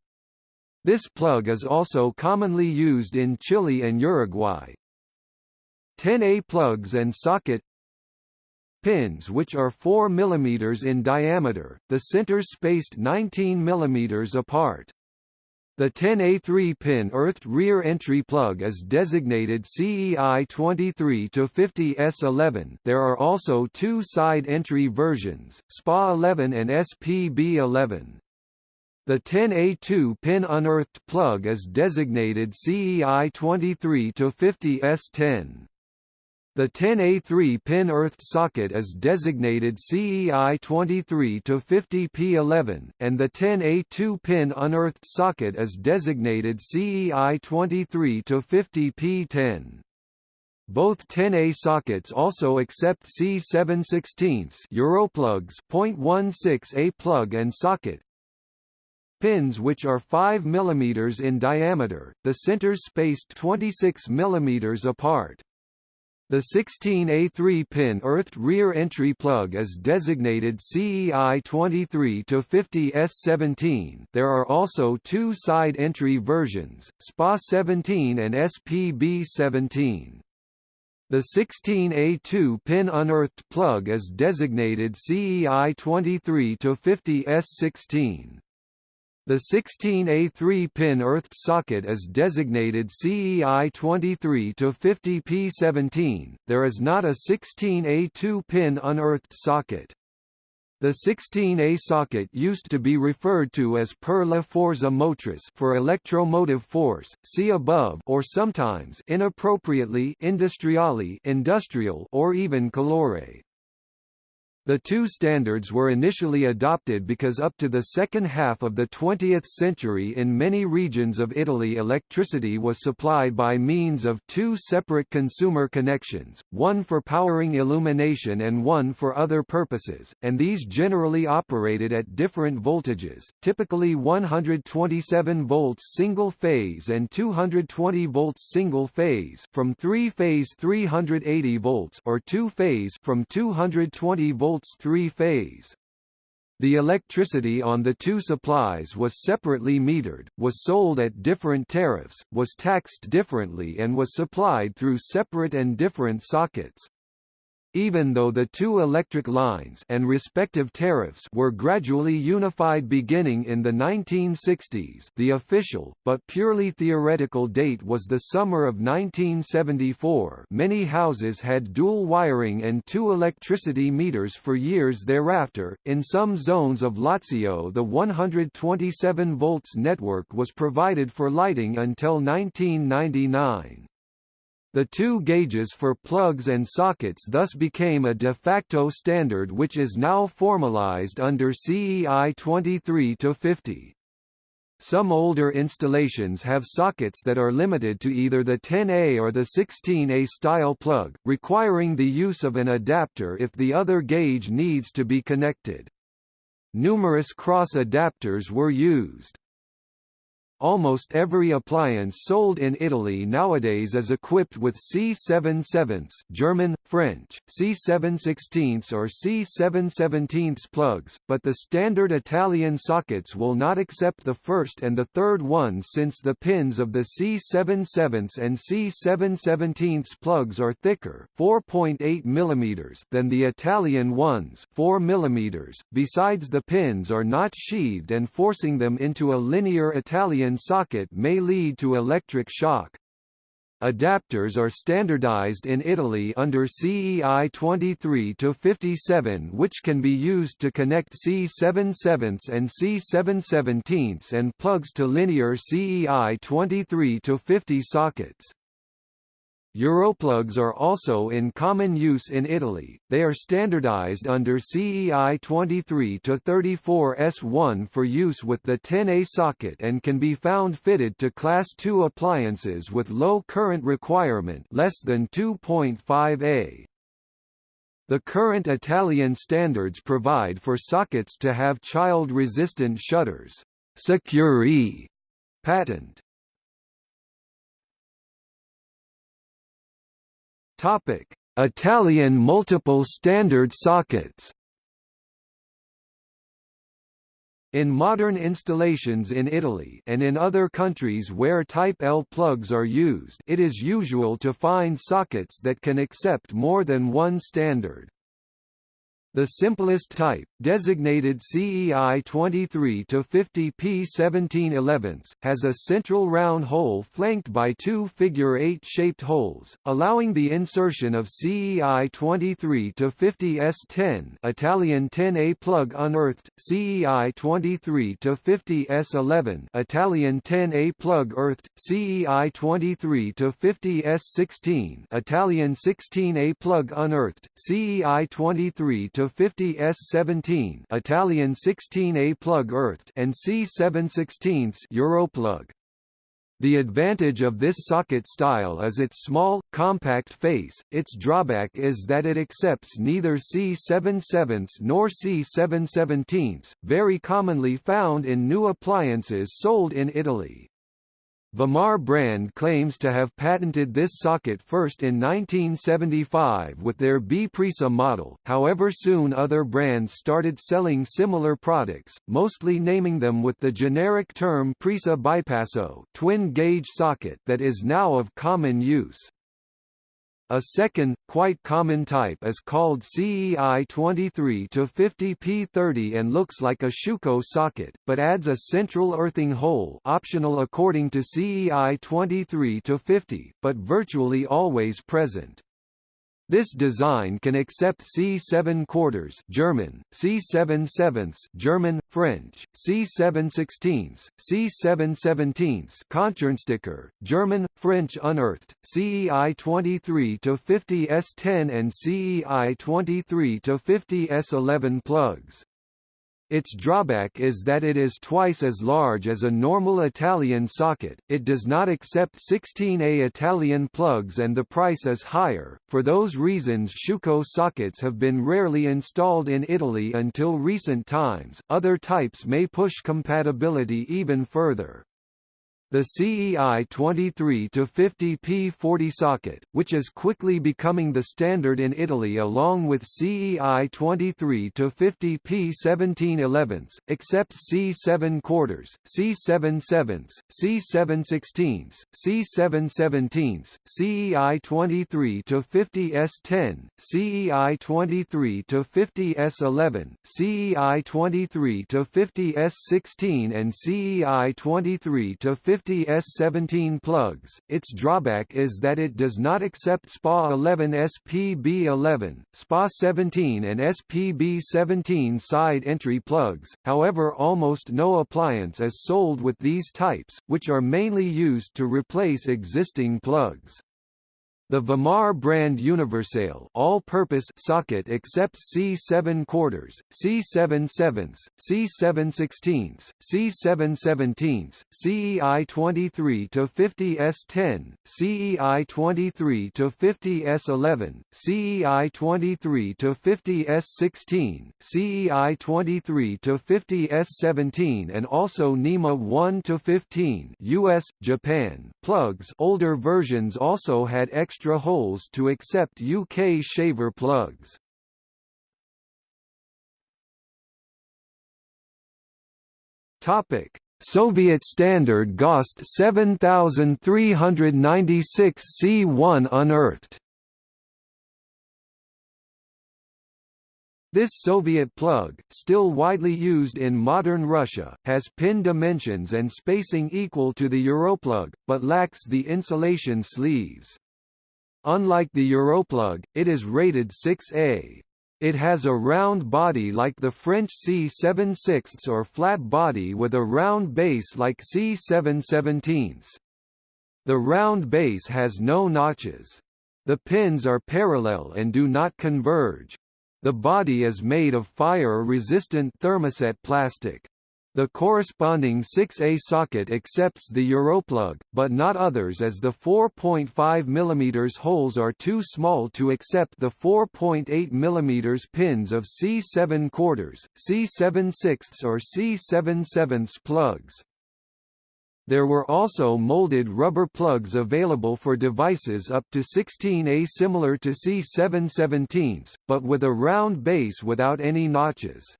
This plug is also commonly used in Chile and Uruguay. 10A plugs and socket pins which are 4 mm in diameter, the centers spaced 19 mm apart. The 10A3-pin earthed rear entry plug is designated CEI 23-50S11 there are also two side entry versions, SPA11 and SPB11. The 10A2-pin unearthed plug is designated CEI 23-50S10. The 10A3 pin earthed socket is designated CEI 23-50P11, and the 10A2 pin unearthed socket is designated CEI 23-50P10. Both 10A sockets also accept C7 16 Europlugs .16A plug and socket, pins which are 5 mm in diameter, the centers spaced 26 mm apart. The 16A3-pin earthed rear entry plug is designated CEI 23-50S17 there are also two side entry versions, SPA17 and SPB17. The 16A2-pin unearthed plug is designated CEI 23-50S16. The 16A3-pin earthed socket is designated CEI 23 to 50P17. There is not a 16A2-pin unearthed socket. The 16A socket used to be referred to as per la forza motrice for electromotive force, see above or sometimes inappropriately industriale industrial or even calore. The two standards were initially adopted because up to the second half of the 20th century in many regions of Italy electricity was supplied by means of two separate consumer connections, one for powering illumination and one for other purposes, and these generally operated at different voltages, typically 127 volts single-phase and 220 volts single-phase from 3-phase 380 volts or 2-phase from 220 volts three-phase. The electricity on the two supplies was separately metered, was sold at different tariffs, was taxed differently and was supplied through separate and different sockets. Even though the two electric lines and respective tariffs were gradually unified beginning in the 1960s the official, but purely theoretical date was the summer of 1974 many houses had dual wiring and two electricity meters for years thereafter. In some zones of Lazio the 127 volts network was provided for lighting until 1999. The two gauges for plugs and sockets thus became a de facto standard which is now formalized under CEI 23-50. Some older installations have sockets that are limited to either the 10A or the 16A style plug, requiring the use of an adapter if the other gauge needs to be connected. Numerous cross adapters were used. Almost every appliance sold in Italy nowadays is equipped with C7 sevenths German, French, C7 sixteenths or C7 seventeenths plugs, but the standard Italian sockets will not accept the first and the third ones since the pins of the C7 sevenths and C7 seventeenths plugs are thicker 4.8 mm than the Italian ones 4 mm. Besides the pins are not sheathed and forcing them into a linear Italian socket may lead to electric shock. Adapters are standardized in Italy under CEI 23-57 which can be used to connect C7 sevenths and C7 seventeenths and plugs to linear CEI 23-50 sockets. Europlugs are also in common use in Italy, they are standardized under CEI 23-34S1 for use with the 10A socket and can be found fitted to Class II appliances with low current requirement less than 2.5A. The current Italian standards provide for sockets to have child-resistant shutters. Secure patent Topic: Italian multiple standard sockets. In modern installations in Italy and in other countries where Type L plugs are used it is usual to find sockets that can accept more than one standard. The simplest type, designated CEI 23 to 50 P17 11, has a central round hole flanked by two figure 8 shaped holes, allowing the insertion of CEI 23 to 50 S10 Italian 10A plug unearthed, CEI 23 to 50 S11 Italian 10A plug earthed, CEI 23 to 50 S16 Italian 16A plug unearthed, CEI 23 to to 50 S17 Italian 16A plug earthed and C7 16 Europlug. The advantage of this socket style is its small, compact face, its drawback is that it accepts neither C7 7 nor C7 17 very commonly found in new appliances sold in Italy. Vimar brand claims to have patented this socket first in 1975 with their B Prisa model, however soon other brands started selling similar products, mostly naming them with the generic term Presa Bipasso twin-gauge socket that is now of common use. A second, quite common type is called CEI 23-50P30 and looks like a Schuko socket, but adds a central earthing hole optional according to CEI 23-50, but virtually always present. This design can accept C7 quarters German, C7 sevenths German, French, C7 sixteenths, C7 seventeenths Konturenstecker, German, French unearthed, CEI 23 to 50 S10 and CEI 23 to 50 S11 plugs. Its drawback is that it is twice as large as a normal Italian socket, it does not accept 16A Italian plugs and the price is higher. For those reasons Schuko sockets have been rarely installed in Italy until recent times, other types may push compatibility even further. The CEI 23-50P40 socket, which is quickly becoming the standard in Italy along with CEI 23-50P17 accepts C7 quarters, C7 sevenths, C7 sixteenths, C7 seventeenths, CEI 23-50S10, CEI 23-50S11, CEI 23-50S16 and CEI 23-50 50 S17 plugs. Its drawback is that it does not accept SPA 11 SPB 11, SPA 17 and SPB 17 side entry plugs, however almost no appliance is sold with these types, which are mainly used to replace existing plugs. The Vimar brand Universale all-purpose socket accepts C7 quarters, C7 sevenths, C7 sixteenths, C7 seventeenths, CEI 23 to 50 S10, CEI 23 to 50 S11, CEI 23 to 50 S16, CEI 23 to 50 S17 and also NEMA 1 to 15 US, Japan plugs. Older versions also had extra extra holes to accept UK shaver plugs. Topic: Soviet standard GOST 7396 C1 unearthed. This Soviet plug, still widely used in modern Russia, has pin dimensions and spacing equal to the Europlug, but lacks the insulation sleeves. Unlike the Europlug, it is rated 6A. It has a round body like the French C7 sixths or flat body with a round base like C7 seventeenths. The round base has no notches. The pins are parallel and do not converge. The body is made of fire-resistant thermoset plastic. The corresponding 6A socket accepts the Europlug, but not others as the 4.5 mm holes are too small to accept the 4.8 mm pins of C7 quarters, C7 sixths or C7 sevenths plugs. There were also molded rubber plugs available for devices up to 16A similar to C7 17s, but with a round base without any notches.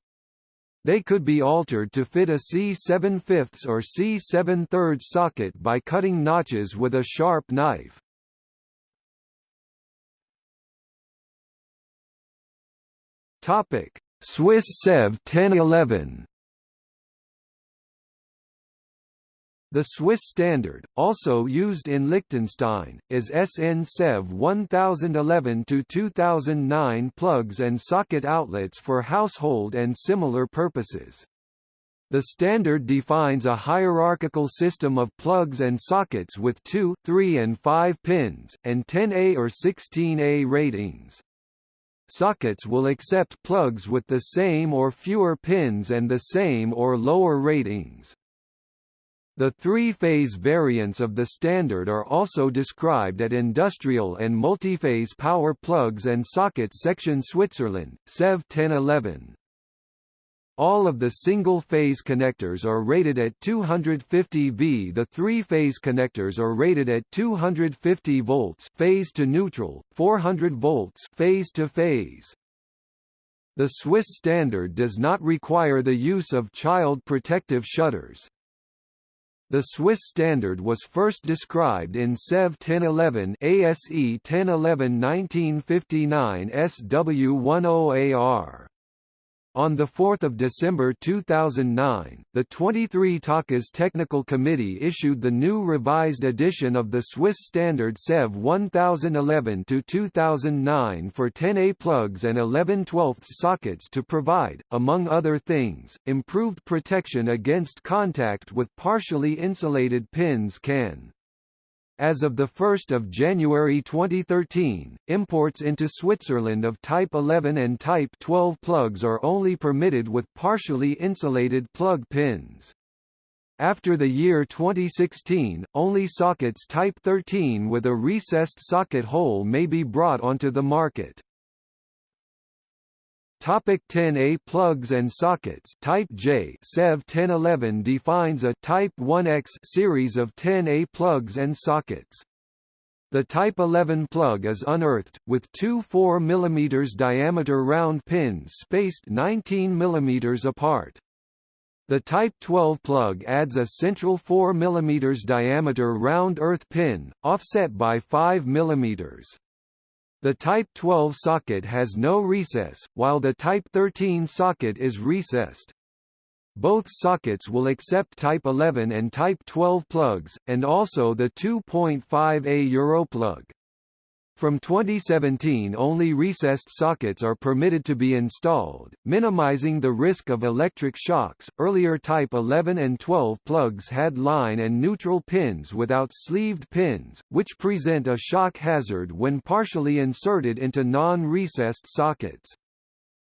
They could be altered to fit a C7 fifths or C7 thirds socket by cutting notches with a sharp knife. Topic: Swiss SEV 1011 The Swiss standard, also used in Liechtenstein, is SN SEV 1011-2009 plugs and socket outlets for household and similar purposes. The standard defines a hierarchical system of plugs and sockets with 2, 3 and 5 pins, and 10A or 16A ratings. Sockets will accept plugs with the same or fewer pins and the same or lower ratings. The three-phase variants of the standard are also described at Industrial and Multiphase Power Plugs and Sockets section Switzerland, SEV 1011. All of the single-phase connectors are rated at 250 V. The three-phase connectors are rated at 250 volts phase to neutral, 400 volts phase to phase. The Swiss standard does not require the use of child protective shutters. The Swiss standard was first described in SEV 1011 ASE 1011 1959 SW10AR. On 4 December 2009, the 23 TACA's Technical Committee issued the new revised edition of the Swiss standard SEV 1011-2009 for 10A plugs and 11 12 sockets to provide, among other things, improved protection against contact with partially insulated pins can. As of 1 January 2013, imports into Switzerland of Type 11 and Type 12 plugs are only permitted with partially insulated plug pins. After the year 2016, only sockets Type 13 with a recessed socket hole may be brought onto the market. Topic 10A plugs and sockets Type J SEV 1011 defines a Type 1X series of 10A plugs and sockets. The Type 11 plug is unearthed, with two 4 mm diameter round pins spaced 19 mm apart. The Type 12 plug adds a central 4 mm diameter round earth pin, offset by 5 mm. The Type 12 socket has no recess, while the Type 13 socket is recessed. Both sockets will accept Type 11 and Type 12 plugs, and also the 2.5A Europlug. From 2017 only recessed sockets are permitted to be installed, minimizing the risk of electric shocks. Earlier Type 11 and 12 plugs had line and neutral pins without sleeved pins, which present a shock hazard when partially inserted into non-recessed sockets.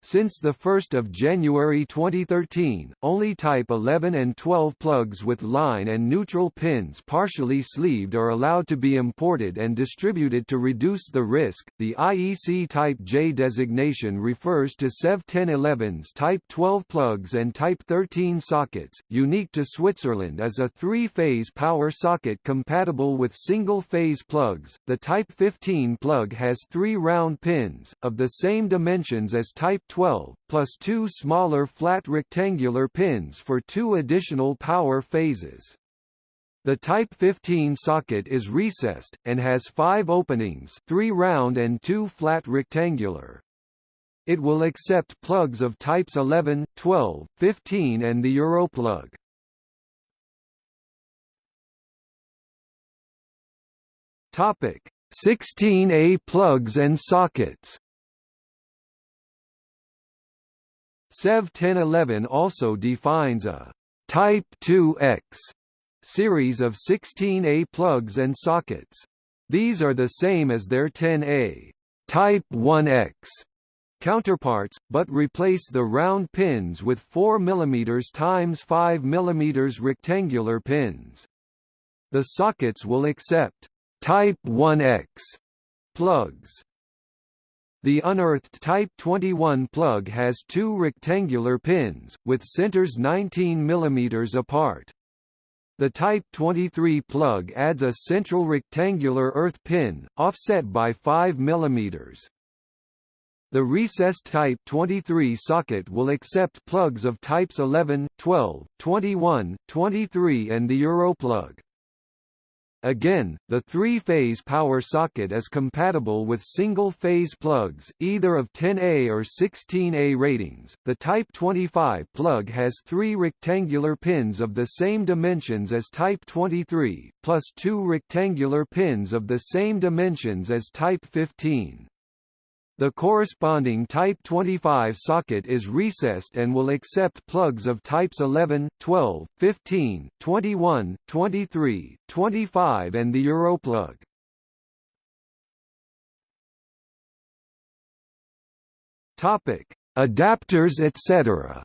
Since 1 January 2013, only Type 11 and 12 plugs with line and neutral pins partially sleeved are allowed to be imported and distributed to reduce the risk. The IEC Type J designation refers to SEV 1011's Type 12 plugs and Type 13 sockets. Unique to Switzerland is a three-phase power socket compatible with single-phase plugs. The Type 15 plug has three round pins, of the same dimensions as Type 12, plus two smaller flat rectangular pins for two additional power phases. The Type 15 socket is recessed, and has five openings three round and two flat rectangular. It will accept plugs of types 11, 12, 15 and the Europlug. Topic: 16A plugs and sockets. SEV 1011 also defines a Type 2X series of 16A plugs and sockets. These are the same as their 10A Type 1X counterparts, but replace the round pins with 4 mm x 5 mm rectangular pins. The sockets will accept Type 1X plugs. The unearthed Type 21 plug has two rectangular pins, with centers 19 mm apart. The Type 23 plug adds a central rectangular earth pin, offset by 5 mm. The recessed Type 23 socket will accept plugs of types 11, 12, 21, 23 and the Europlug. Again, the three-phase power socket is compatible with single-phase plugs, either of 10A or 16A ratings. The Type 25 plug has three rectangular pins of the same dimensions as Type 23, plus two rectangular pins of the same dimensions as Type 15. The corresponding Type 25 socket is recessed and will accept plugs of types 11, 12, 15, 21, 23, 25 and the Europlug. Topic: Adapters etc.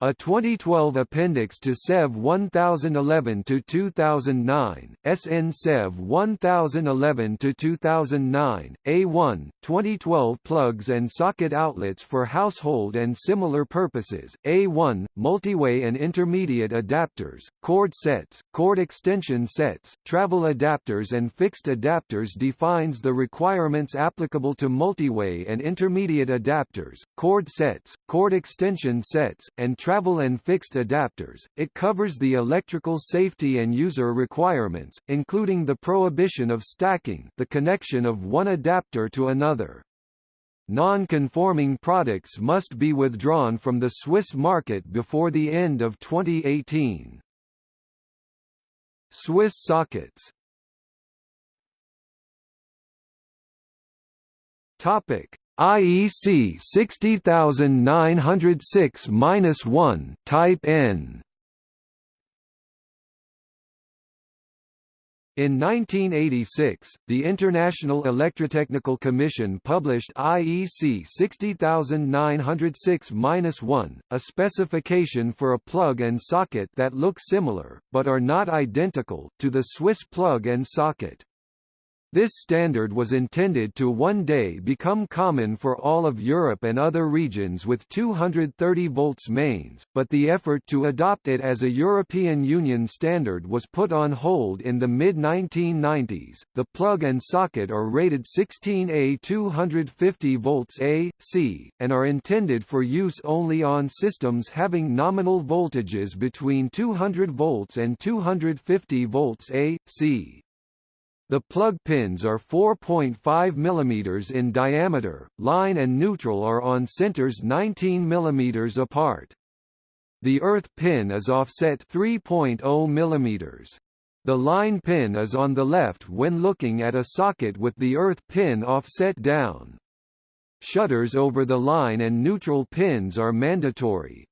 A 2012 appendix to SEV 1011-2009, SN SEV 1011-2009, A1, 2012 Plugs and socket outlets for household and similar purposes, A1, multiway and intermediate adapters, cord sets, cord extension sets, travel adapters and fixed adapters defines the requirements applicable to multiway and intermediate adapters, cord sets, cord extension sets, and travel and fixed adapters. It covers the electrical safety and user requirements, including the prohibition of stacking the connection of one adapter to another. non-conforming products must be withdrawn from the Swiss market before the end of 2018. Swiss sockets Topic IEC 60906-1 Type N In 1986, the International Electrotechnical Commission published IEC 60906-1, a specification for a plug and socket that look similar, but are not identical, to the Swiss plug and socket. This standard was intended to one day become common for all of Europe and other regions with 230 volts mains, but the effort to adopt it as a European Union standard was put on hold in the mid-1990s. The plug and socket are rated 16A 250 volts AC, and are intended for use only on systems having nominal voltages between 200 volts and 250 volts AC. The plug pins are 4.5 mm in diameter, line and neutral are on centers 19 mm apart. The earth pin is offset 3.0 mm. The line pin is on the left when looking at a socket with the earth pin offset down. Shutters over the line and neutral pins are mandatory.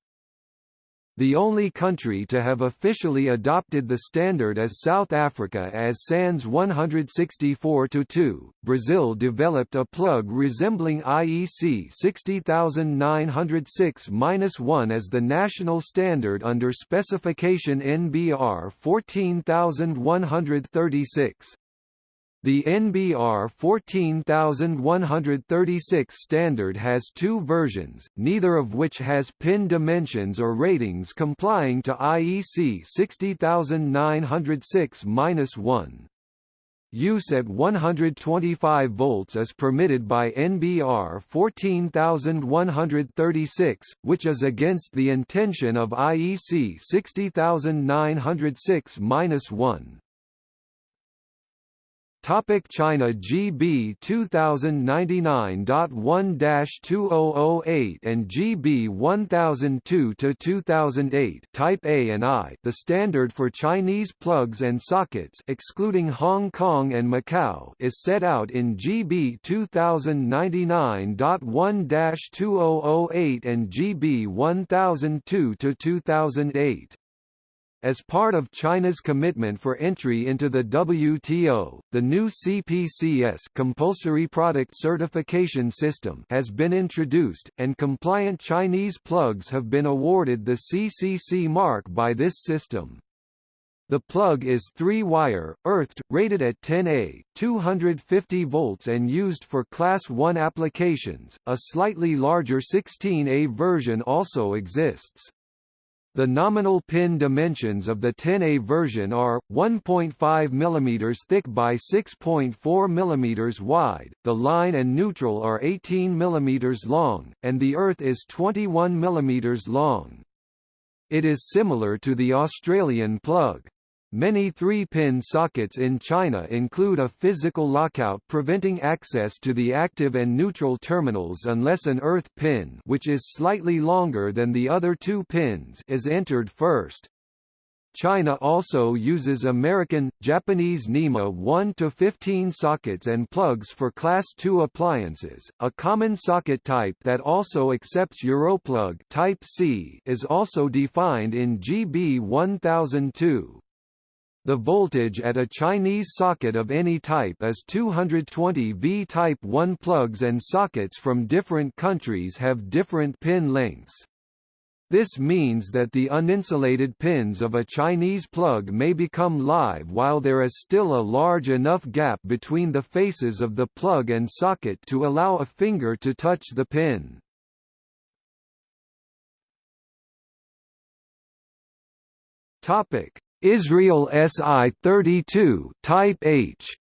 The only country to have officially adopted the standard is South Africa as SANS 164-2. Brazil developed a plug resembling IEC 60906-1 as the national standard under specification NBR 14136. The NBR 14136 standard has two versions, neither of which has pin dimensions or ratings complying to IEC 60906-1. Use at 125 volts is permitted by NBR 14136, which is against the intention of IEC 60906-1. Topic China GB 2099.1-2008 and GB 1002-2008 Type A and I the standard for Chinese plugs and sockets excluding Hong Kong and Macau is set out in GB 2099.1-2008 and GB 1002-2008. As part of China's commitment for entry into the WTO, the new CPCS compulsory product certification system has been introduced, and compliant Chinese plugs have been awarded the CCC mark by this system. The plug is three-wire, earthed, rated at 10A, 250 volts and used for Class 1 applications. A slightly larger 16A version also exists. The nominal pin dimensions of the 10A version are 1.5 mm thick by 6.4 mm wide, the line and neutral are 18 mm long, and the earth is 21 mm long. It is similar to the Australian plug. Many 3-pin sockets in China include a physical lockout preventing access to the active and neutral terminals unless an earth pin which is slightly longer than the other two pins is entered first. China also uses American, Japanese NEMA 1 to 15 sockets and plugs for Class II appliances. A common socket type that also accepts Europlug Type C is also defined in GB 1002. The voltage at a Chinese socket of any type is 220 V. Type 1 plugs and sockets from different countries have different pin lengths. This means that the uninsulated pins of a Chinese plug may become live while there is still a large enough gap between the faces of the plug and socket to allow a finger to touch the pin. Topic: Israel SI-32 Type H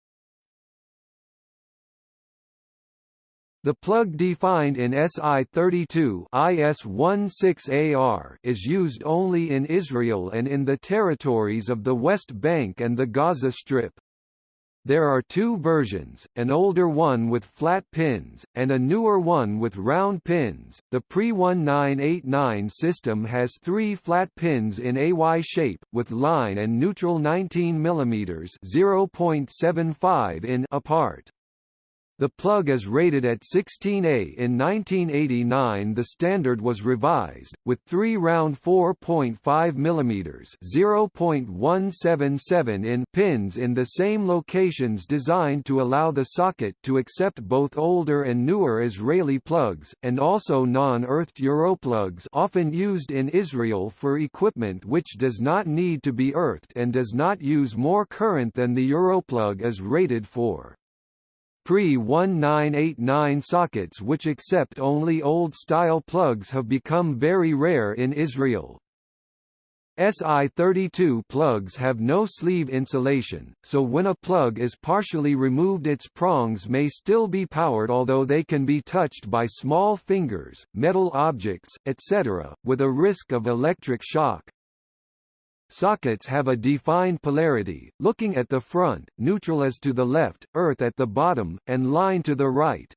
The plug defined in SI-32 IS-16AR is used only in Israel and in the territories of the West Bank and the Gaza Strip. There are two versions, an older one with flat pins, and a newer one with round pins. The pre-1989 system has three flat pins in AY shape, with line and neutral 19 mm (0.75 in) apart. The plug is rated at 16A. In 1989 the standard was revised, with three round 4.5 mm (0.177 in) pins in the same locations designed to allow the socket to accept both older and newer Israeli plugs, and also non-earthed Europlugs often used in Israel for equipment which does not need to be earthed and does not use more current than the Europlug is rated for. Pre-1989 sockets which accept only old-style plugs have become very rare in Israel. SI32 plugs have no sleeve insulation, so when a plug is partially removed its prongs may still be powered although they can be touched by small fingers, metal objects, etc., with a risk of electric shock. Sockets have a defined polarity, looking at the front, neutral as to the left, earth at the bottom, and line to the right.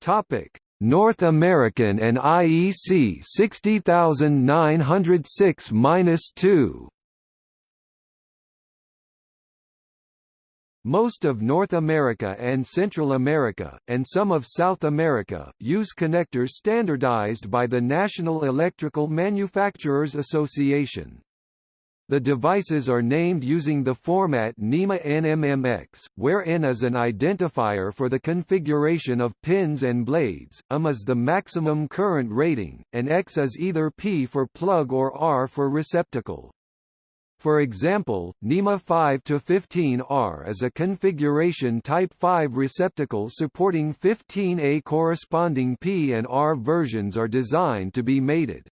Topic: North American and IEC 60906-2 Most of North America and Central America, and some of South America, use connectors standardized by the National Electrical Manufacturers Association. The devices are named using the format NEMA NMMX, where N is an identifier for the configuration of pins and blades, M is the maximum current rating, and X is either P for plug or R for receptacle. For example, NEMA 5-15R is a configuration Type 5 receptacle supporting 15A corresponding P and R versions are designed to be mated.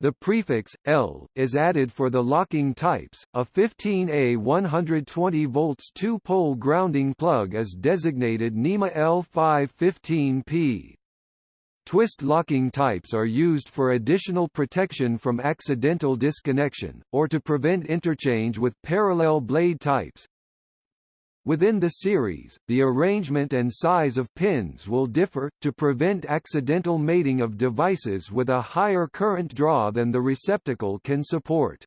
The prefix L is added for the locking types. A 15A 120 volts two-pole grounding plug is designated NEMA L515P. Twist locking types are used for additional protection from accidental disconnection, or to prevent interchange with parallel blade types. Within the series, the arrangement and size of pins will differ, to prevent accidental mating of devices with a higher current draw than the receptacle can support.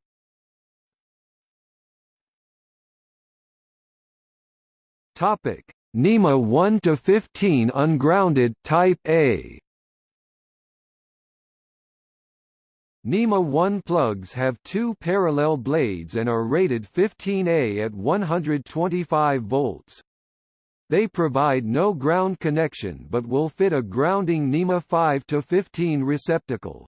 NEMA 1 to 15 ungrounded Type A NEMA 1 plugs have two parallel blades and are rated 15A at 125 volts. They provide no ground connection but will fit a grounding NEMA 5 to 15 receptacle.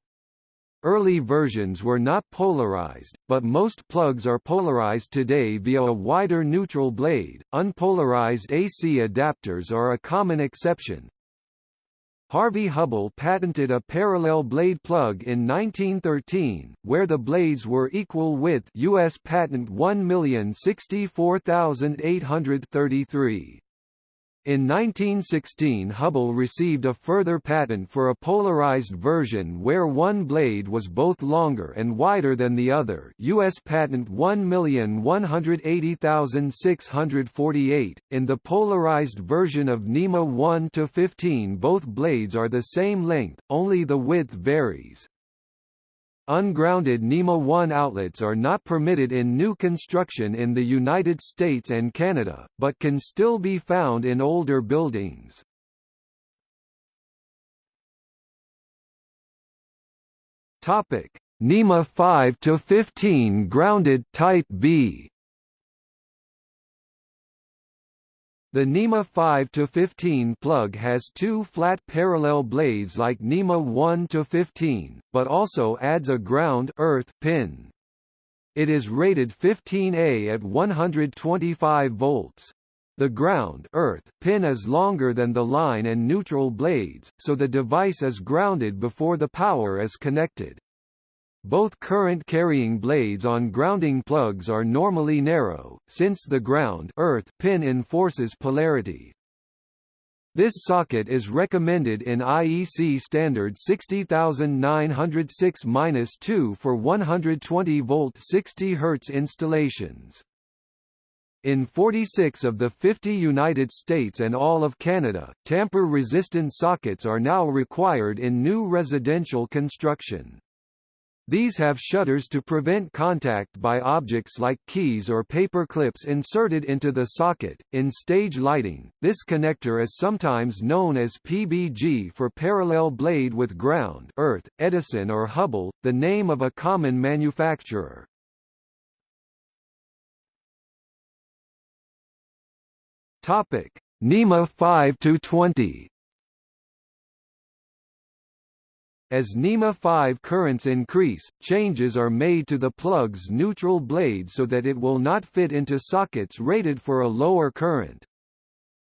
Early versions were not polarized, but most plugs are polarized today via a wider neutral blade. Unpolarized AC adapters are a common exception, Harvey Hubbell patented a parallel blade plug in 1913, where the blades were equal width U.S. Patent 1064833. In 1916 Hubbell received a further patent for a polarized version where one blade was both longer and wider than the other US Patent 1180648. In the polarized version of NEMA 1-15 both blades are the same length, only the width varies. Ungrounded NEMA 1 outlets are not permitted in new construction in the United States and Canada, but can still be found in older buildings. Topic: NEMA 5 to 15 grounded Type B The NEMA 5-15 plug has two flat parallel blades like NEMA 1-15, but also adds a ground earth pin. It is rated 15A at 125 volts. The ground earth pin is longer than the line and neutral blades, so the device is grounded before the power is connected. Both current-carrying blades on grounding plugs are normally narrow, since the ground earth pin enforces polarity. This socket is recommended in IEC standard 60906-2 for 120 volt 60 Hz installations. In 46 of the 50 United States and all of Canada, tamper-resistant sockets are now required in new residential construction. These have shutters to prevent contact by objects like keys or paper clips inserted into the socket. In stage lighting, this connector is sometimes known as PBG for parallel blade with ground, earth, Edison or Hubbell, the name of a common manufacturer. Topic: NEMA 5 to 20. As NEMA 5 currents increase, changes are made to the plug's neutral blade so that it will not fit into sockets rated for a lower current.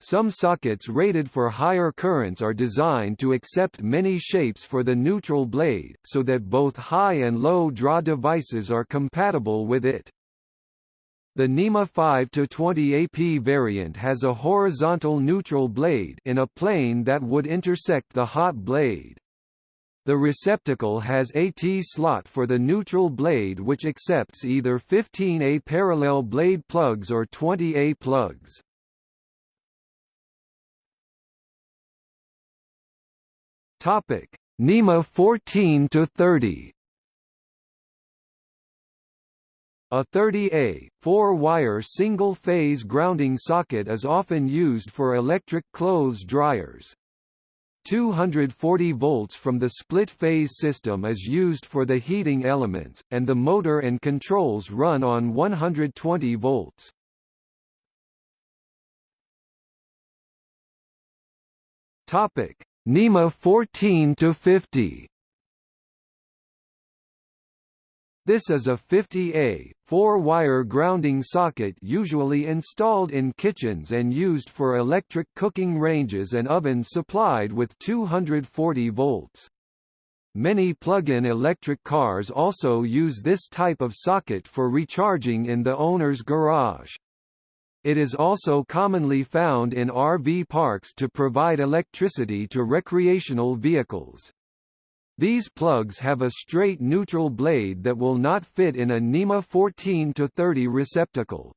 Some sockets rated for higher currents are designed to accept many shapes for the neutral blade, so that both high and low draw devices are compatible with it. The NEMA 5-20 AP variant has a horizontal neutral blade in a plane that would intersect the hot blade. The receptacle has a T-slot for the neutral blade which accepts either 15A parallel blade plugs or 20A plugs. Topic: NEMA 14 to 30. A 30A, four-wire single-phase grounding socket is often used for electric clothes dryers. 240 volts from the split-phase system is used for the heating elements, and the motor and controls run on 120 volts. Topic: NEMA 14 to 50. This is a 50A, four-wire grounding socket usually installed in kitchens and used for electric cooking ranges and ovens supplied with 240 volts. Many plug-in electric cars also use this type of socket for recharging in the owner's garage. It is also commonly found in RV parks to provide electricity to recreational vehicles. These plugs have a straight neutral blade that will not fit in a NEMA 14-30 receptacle.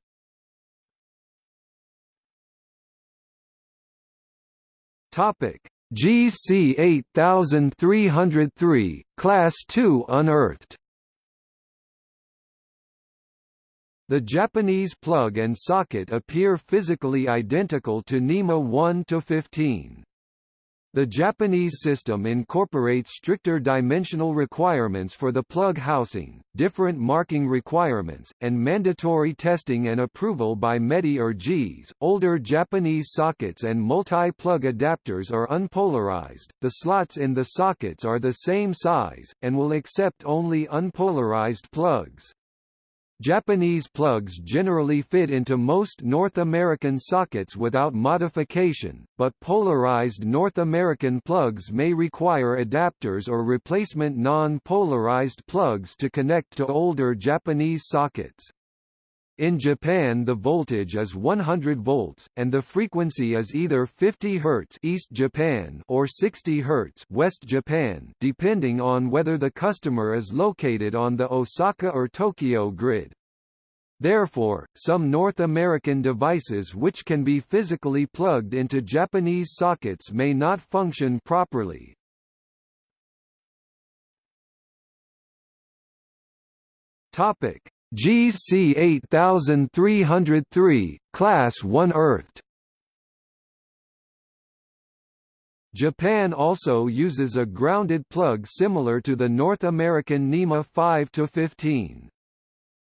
JIS C 8303, Class 2 unearthed. The Japanese plug and socket appear physically identical to NEMA 1-15. The Japanese system incorporates stricter dimensional requirements for the plug housing, different marking requirements, and mandatory testing and approval by METI or JIS. Older Japanese sockets and multi-plug adapters are unpolarized. The slots in the sockets are the same size and will accept only unpolarized plugs. Japanese plugs generally fit into most North American sockets without modification, but polarized North American plugs may require adapters or replacement non-polarized plugs to connect to older Japanese sockets. In Japan the voltage is 100 volts, and the frequency is either 50 Hz East Japan or 60 Hz West Japan depending on whether the customer is located on the Osaka or Tokyo grid. Therefore, some North American devices which can be physically plugged into Japanese sockets may not function properly. Topic: JIS C 8303, Class 1 Earthed Japan also uses a grounded plug similar to the North American NEMA 5-15.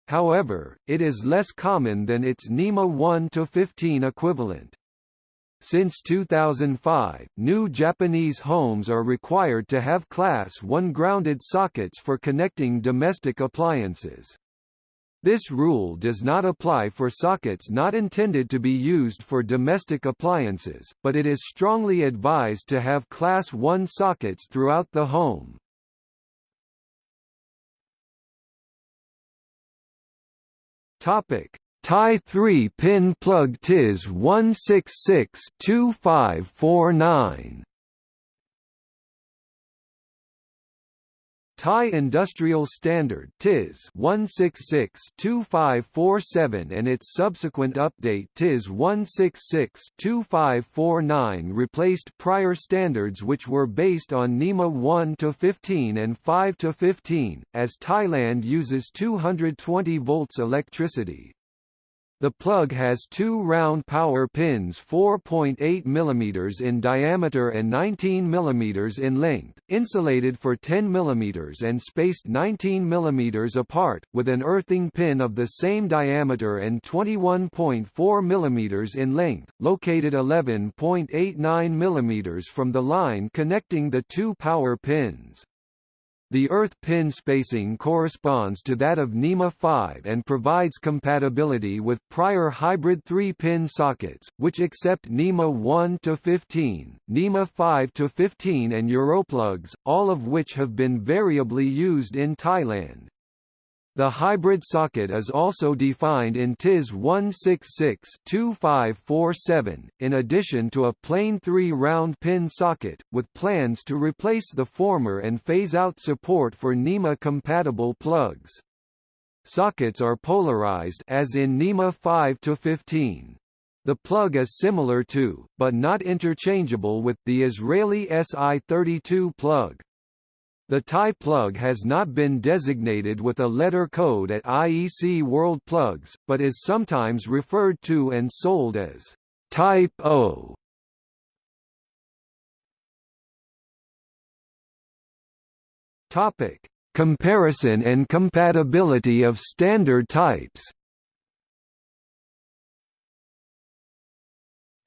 However, it is less common than its NEMA 1-15 equivalent. Since 2005, new Japanese homes are required to have Class 1 grounded sockets for connecting domestic appliances. This rule does not apply for sockets not intended to be used for domestic appliances, but it is strongly advised to have Class 1 sockets throughout the home. Topic: Thai 3-pin plug TIS 166-2549 Thai Industrial Standard TIS 166-2547 and its subsequent update TIS 166-2549 replaced prior standards which were based on NEMA 1-15 and 5-15, as Thailand uses 220 volts electricity. The plug has two round power pins 4.8 mm in diameter and 19 mm in length, insulated for 10 mm and spaced 19 mm apart, with an earthing pin of the same diameter and 21.4 mm in length, located 11.89 mm from the line connecting the two power pins. The earth pin spacing corresponds to that of NEMA 5 and provides compatibility with prior hybrid 3-pin sockets, which accept NEMA 1 to 15, NEMA 5 to 15 and Europlugs, all of which have been variably used in Thailand. The hybrid socket is also defined in TIS 166-2547, in addition to a plain three-round pin socket, with plans to replace the former and phase out support for NEMA-compatible plugs. Sockets are polarized as in NEMA 5 to 15. The plug is similar to, but not interchangeable with, the Israeli SI32 plug. The Thai plug has not been designated with a letter code at IEC World Plugs, but is sometimes referred to and sold as Type O. Topic: Comparison and compatibility of standard types.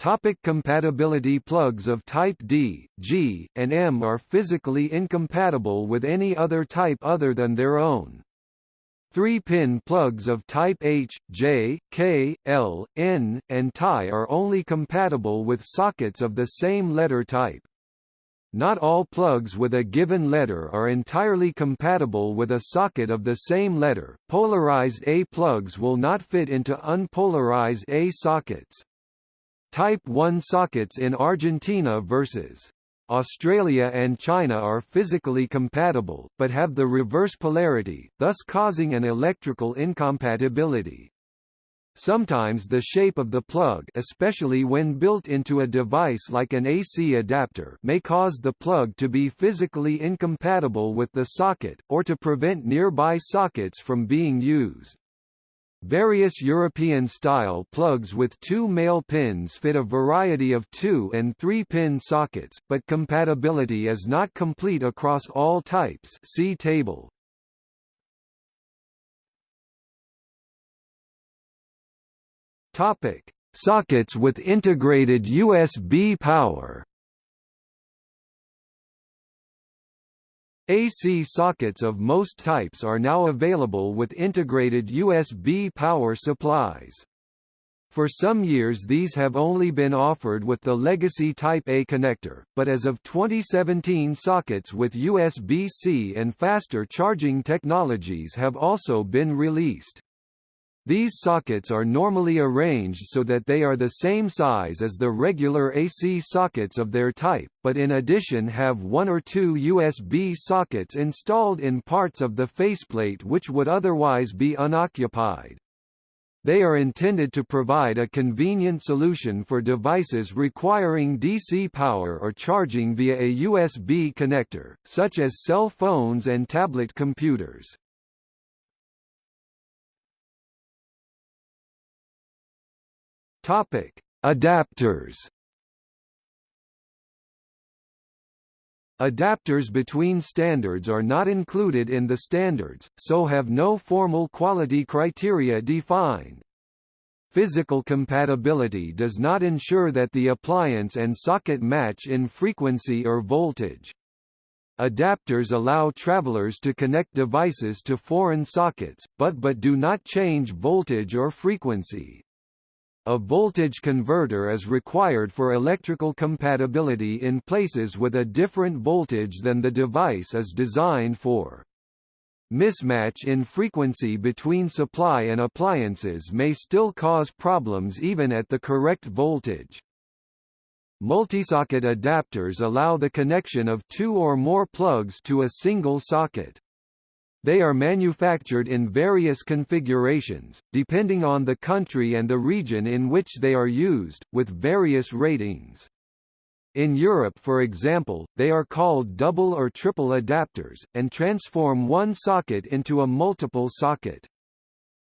Topic compatibility Plugs of type D, G, and M are physically incompatible with any other type other than their own. Three-pin plugs of type H, J, K, L, N, and TI are only compatible with sockets of the same letter type. Not all plugs with a given letter are entirely compatible with a socket of the same letter. Polarized A plugs will not fit into unpolarized A sockets. Type 1 sockets in Argentina versus Australia and China are physically compatible, but have the reverse polarity, thus causing an electrical incompatibility. Sometimes the shape of the plug especially when built into a device like an AC adapter may cause the plug to be physically incompatible with the socket, or to prevent nearby sockets from being used. Various European-style plugs with two male pins fit a variety of two- and three-pin sockets, but compatibility is not complete across all types. See table. Sockets with integrated USB power AC sockets of most types are now available with integrated USB power supplies. For some years these have only been offered with the legacy Type A connector, but as of 2017 sockets with USB-C and faster charging technologies have also been released. These sockets are normally arranged so that they are the same size as the regular AC sockets of their type, but in addition have one or two USB sockets installed in parts of the faceplate which would otherwise be unoccupied. They are intended to provide a convenient solution for devices requiring DC power or charging via a USB connector, such as cell phones and tablet computers. Topic: Adapters. Adapters between standards are not included in the standards, so have no formal quality criteria defined. Physical compatibility does not ensure that the appliance and socket match in frequency or voltage. Adapters allow travelers to connect devices to foreign sockets, but but do not change voltage or frequency. A voltage converter is required for electrical compatibility in places with a different voltage than the device is designed for. Mismatch in frequency between supply and appliances may still cause problems even at the correct voltage. Multisocket adapters allow the connection of two or more plugs to a single socket. They are manufactured in various configurations, depending on the country and the region in which they are used, with various ratings. In Europe for example, they are called double or triple adapters, and transform one socket into a multiple socket.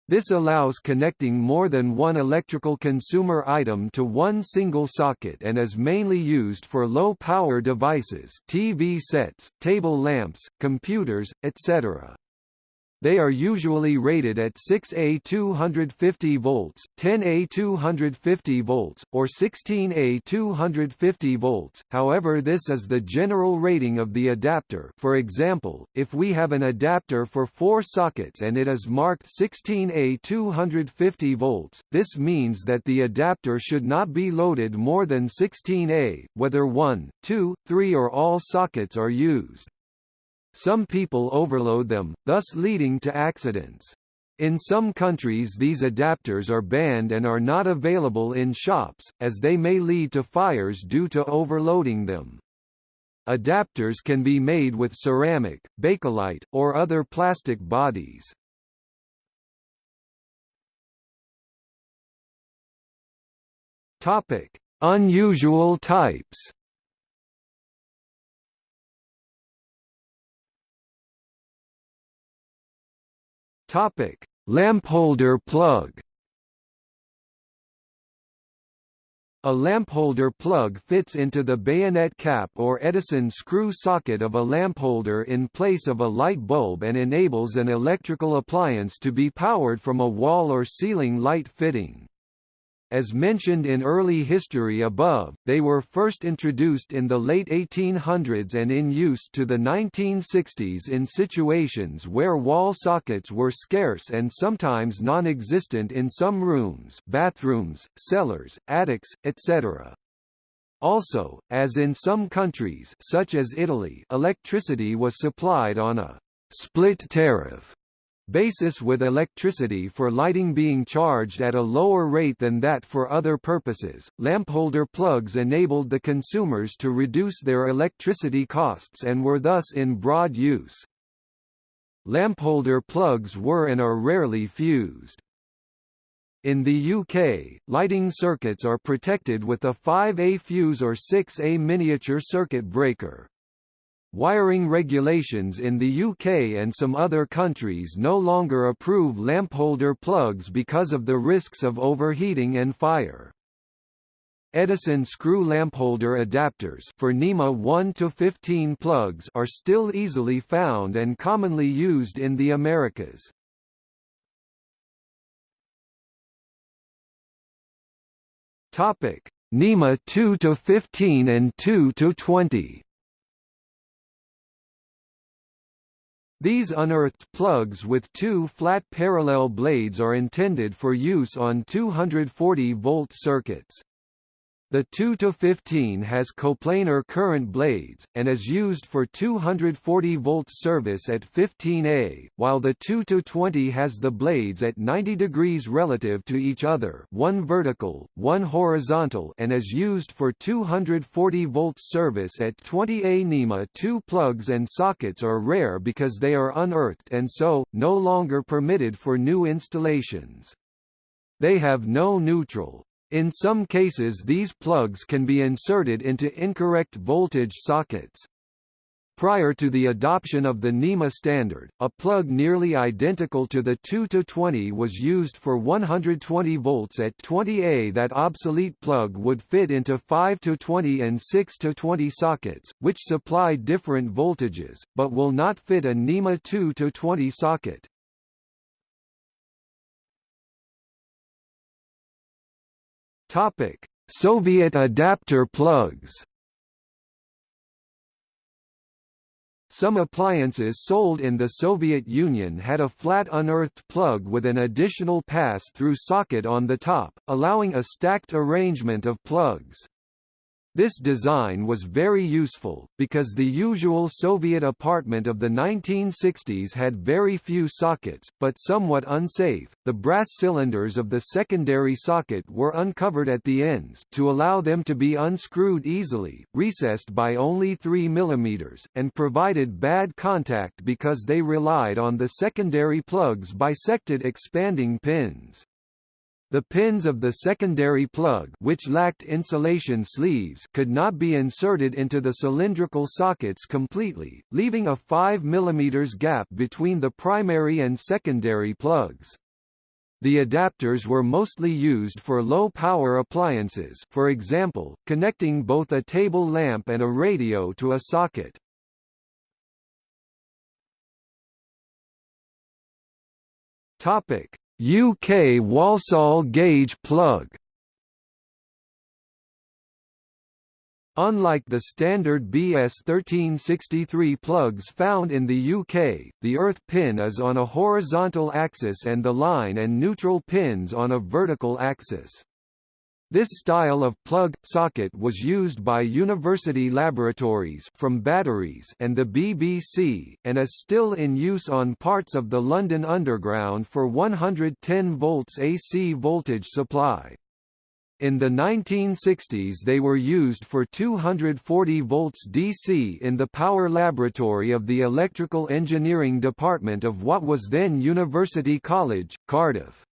This allows connecting more than one electrical consumer item to one single socket and is mainly used for low-power devices TV sets, table lamps, computers, etc. They are usually rated at 6A 250 volts, 10A 250 volts, or 16A 250 volts. However, this is the general rating of the adapter. For example, if we have an adapter for 4 sockets and it is marked 16A 250 volts, this means that the adapter should not be loaded more than 16A, whether 1, 2, 3 or all sockets are used. Some people overload them, thus leading to accidents. In some countries these adapters are banned and are not available in shops, as they may lead to fires due to overloading them. Adapters can be made with ceramic, bakelite, or other plastic bodies. Topic: Unusual types. Topic: Lampholder plug. A lampholder plug fits into the bayonet cap or Edison screw socket of a lampholder in place of a light bulb and enables an electrical appliance to be powered from a wall or ceiling light fitting. As mentioned in early history above, they were first introduced in the late 1800s and in use to the 1960s in situations where wall sockets were scarce and sometimes non-existent in some rooms bathrooms, cellars, attics, etc. Also, as in some countries such as Italy electricity was supplied on a «split tariff» basis with electricity for lighting being charged at a lower rate than that for other purposes. Lampholder plugs enabled the consumers to reduce their electricity costs and were thus in broad use. Lampholder plugs were and are rarely fused. In the UK, lighting circuits are protected with a 5A fuse or 6A miniature circuit breaker. Wiring regulations in the UK and some other countries no longer approve lampholder plugs because of the risks of overheating and fire. Edison screw lampholder adapters for NEMA 1 to 15 plugs are still easily found and commonly used in the Americas. Topic: NEMA 2 to 15 and 2 to 20. These unearthed plugs with two flat parallel blades are intended for use on 240-volt circuits. The 2-15 has coplanar current blades, and is used for 240 volt service at 15A, while the 2-20 has the blades at 90 degrees relative to each other one vertical, one horizontal and is used for 240 volt service at 20A NEMA 2 plugs and sockets are rare because they are unearthed and so, no longer permitted for new installations. They have no neutral, in some cases these plugs can be inserted into incorrect voltage sockets. Prior to the adoption of the NEMA standard, a plug nearly identical to the 2-20 was used for 120 volts at 20A. That obsolete plug would fit into 5-20 and 6-20 sockets, which supply different voltages, but will not fit a NEMA 2-20 socket. Topic: Soviet adapter plugs. Some appliances sold in the Soviet Union had a flat unearthed plug with an additional pass-through socket on the top, allowing a stacked arrangement of plugs. This design was very useful, because the usual Soviet apartment of the 1960s had very few sockets, but somewhat unsafe. The brass cylinders of the secondary socket were uncovered at the ends to allow them to be unscrewed easily, recessed by only 3 mm, and provided bad contact because they relied on the secondary plug's bisected expanding pins. The pins of the secondary plug which lacked insulation sleeves could not be inserted into the cylindrical sockets completely, leaving a 5 mm gap between the primary and secondary plugs. The adapters were mostly used for low-power appliances for example, connecting both a table lamp and a radio to a socket. Topic: UK Walsall gauge plug Unlike the standard BS1363 plugs found in the UK, the earth pin is on a horizontal axis and the line and neutral pins on a vertical axis. This style of plug-socket was used by university laboratories from batteries and the BBC, and is still in use on parts of the London Underground for 110 volts AC voltage supply. In the 1960s they were used for 240 volts DC in the power laboratory of the Electrical Engineering Department of what was then University College, Cardiff.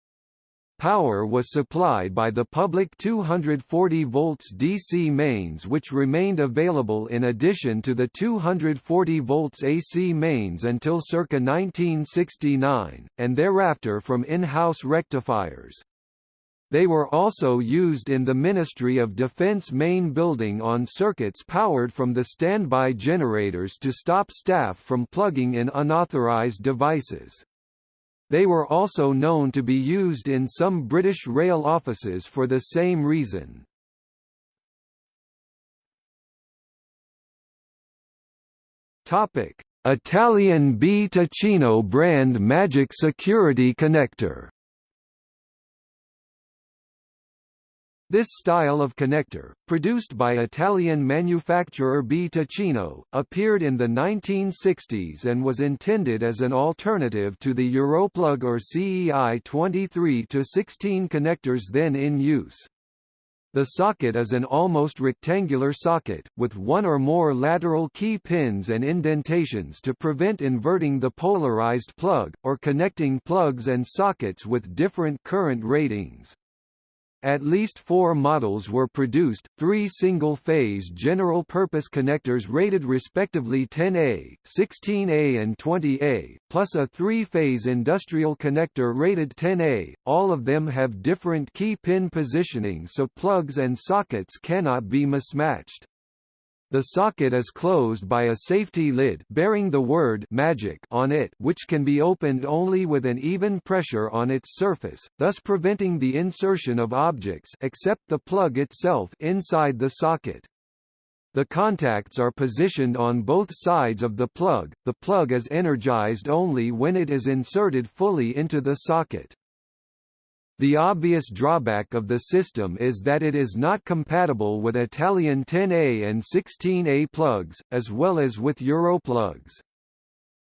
Power was supplied by the public 240 volts DC mains which remained available in addition to the 240 volts AC mains until circa 1969, and thereafter from in-house rectifiers. They were also used in the Ministry of Defence main building on circuits powered from the standby generators to stop staff from plugging in unauthorized devices. They were also known to be used in some British rail offices for the same reason. Topic: Italian BTicino brand Magic Security Connector This style of connector, produced by Italian manufacturer BTicino, appeared in the 1960s and was intended as an alternative to the Europlug or CEI 23-16 connectors then in use. The socket is an almost rectangular socket, with one or more lateral key pins and indentations to prevent inverting the polarized plug, or connecting plugs and sockets with different current ratings. At least four models were produced, three single-phase general-purpose connectors rated respectively 10A, 16A and 20A, plus a three-phase industrial connector rated 10A, all of them have different key pin positioning so plugs and sockets cannot be mismatched. The socket is closed by a safety lid bearing the word magic on it which can be opened only with an even pressure on its surface, thus preventing the insertion of objects except the plug itself inside the socket. The contacts are positioned on both sides of the plug, the plug is energized only when it is inserted fully into the socket. The obvious drawback of the system is that it is not compatible with Italian 10A and 16A plugs, as well as with Europlugs.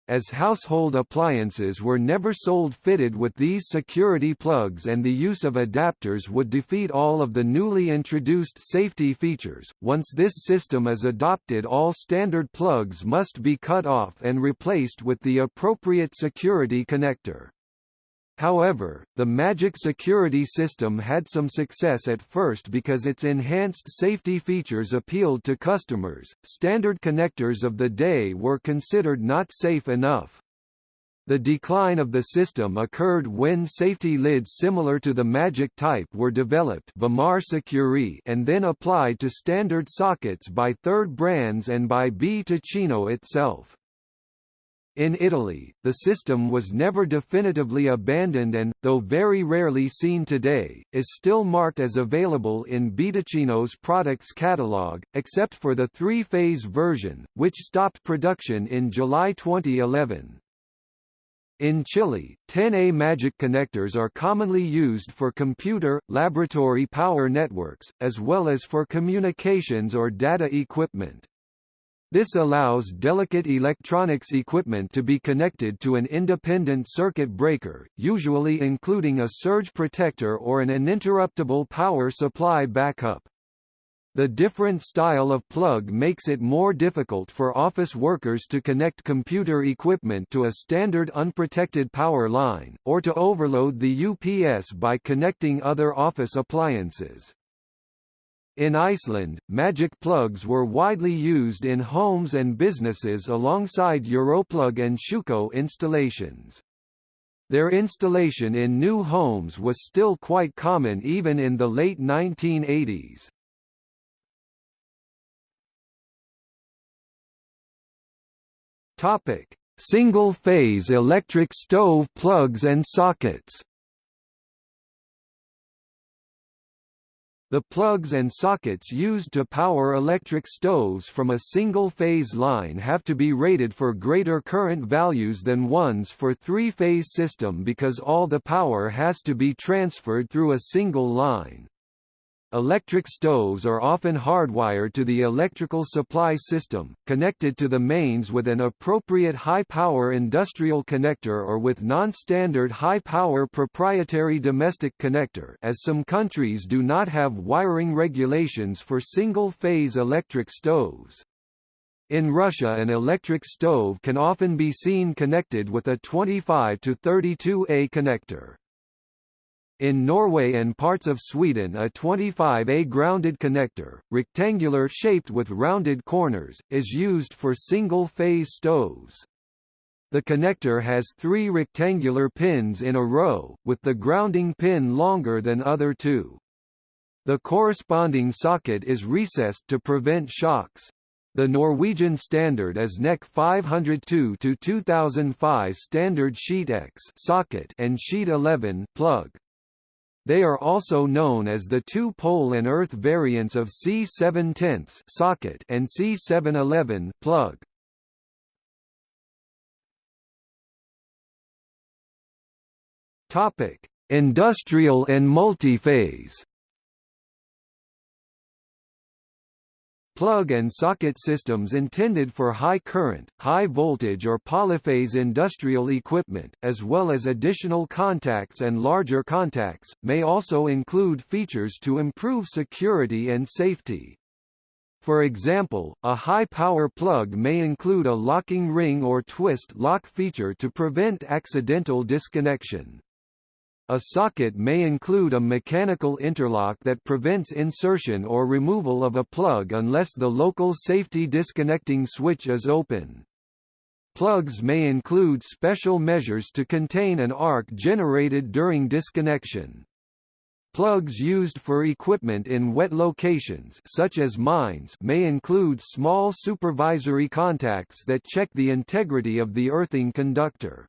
As household appliances were never sold fitted with these security plugs and the use of adapters would defeat all of the newly introduced safety features, once this system is adopted all standard plugs must be cut off and replaced with the appropriate security connector. However, the Magic security system had some success at first because its enhanced safety features appealed to customers. Standard connectors of the day were considered not safe enough. The decline of the system occurred when safety lids similar to the Magic type were developed and then applied to standard sockets by third brands and by BTicino itself. In Italy, the system was never definitively abandoned and, though very rarely seen today, is still marked as available in B products catalogue, except for the three-phase version, which stopped production in July 2011. In Chile, 10A Magic connectors are commonly used for computer, laboratory power networks, as well as for communications or data equipment. This allows delicate electronics equipment to be connected to an independent circuit breaker, usually including a surge protector or an uninterruptible power supply backup. The different style of plug makes it more difficult for office workers to connect computer equipment to a standard unprotected power line, or to overload the UPS by connecting other office appliances. In Iceland, magic plugs were widely used in homes and businesses alongside Europlug and Schuko installations. Their installation in new homes was still quite common even in the late 1980s. Topic: Single-phase electric stove plugs and sockets. The plugs and sockets used to power electric stoves from a single-phase line have to be rated for greater current values than ones for three-phase system because all the power has to be transferred through a single line. Electric stoves are often hardwired to the electrical supply system, connected to the mains with an appropriate high-power industrial connector or with non-standard high-power proprietary domestic connector as some countries do not have wiring regulations for single-phase electric stoves. In Russia an electric stove can often be seen connected with a 25 to 32A connector. In Norway and parts of Sweden a 25A grounded connector, rectangular shaped with rounded corners, is used for single-phase stoves. The connector has three rectangular pins in a row, with the grounding pin longer than other two. The corresponding socket is recessed to prevent shocks. The Norwegian standard is NEK 502 to 2005 standard sheet X socket and sheet 11 plug. They are also known as the two-pole and earth variants of C7 tenths socket and C711 plug. Topic: Industrial and multiphase. Plug and socket systems intended for high current, high voltage or polyphase industrial equipment, as well as additional contacts and larger contacts, may also include features to improve security and safety. For example, a high-power plug may include a locking ring or twist lock feature to prevent accidental disconnection. A socket may include a mechanical interlock that prevents insertion or removal of a plug unless the local safety disconnecting switch is open. Plugs may include special measures to contain an arc generated during disconnection. Plugs used for equipment in wet locations such as mines may include small supervisory contacts that check the integrity of the earthing conductor.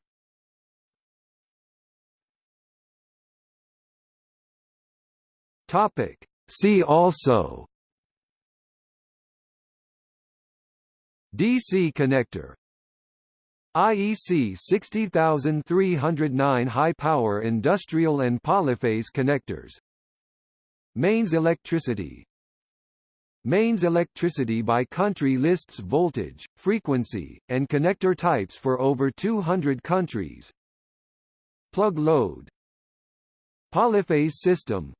Topic. See also DC connector. IEC 60309 high-power industrial and polyphase connectors. Mains electricity. Mains electricity by country lists voltage, frequency, and connector types for over 200 countries. Plug load. Polyphase system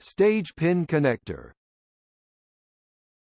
Stage pin connector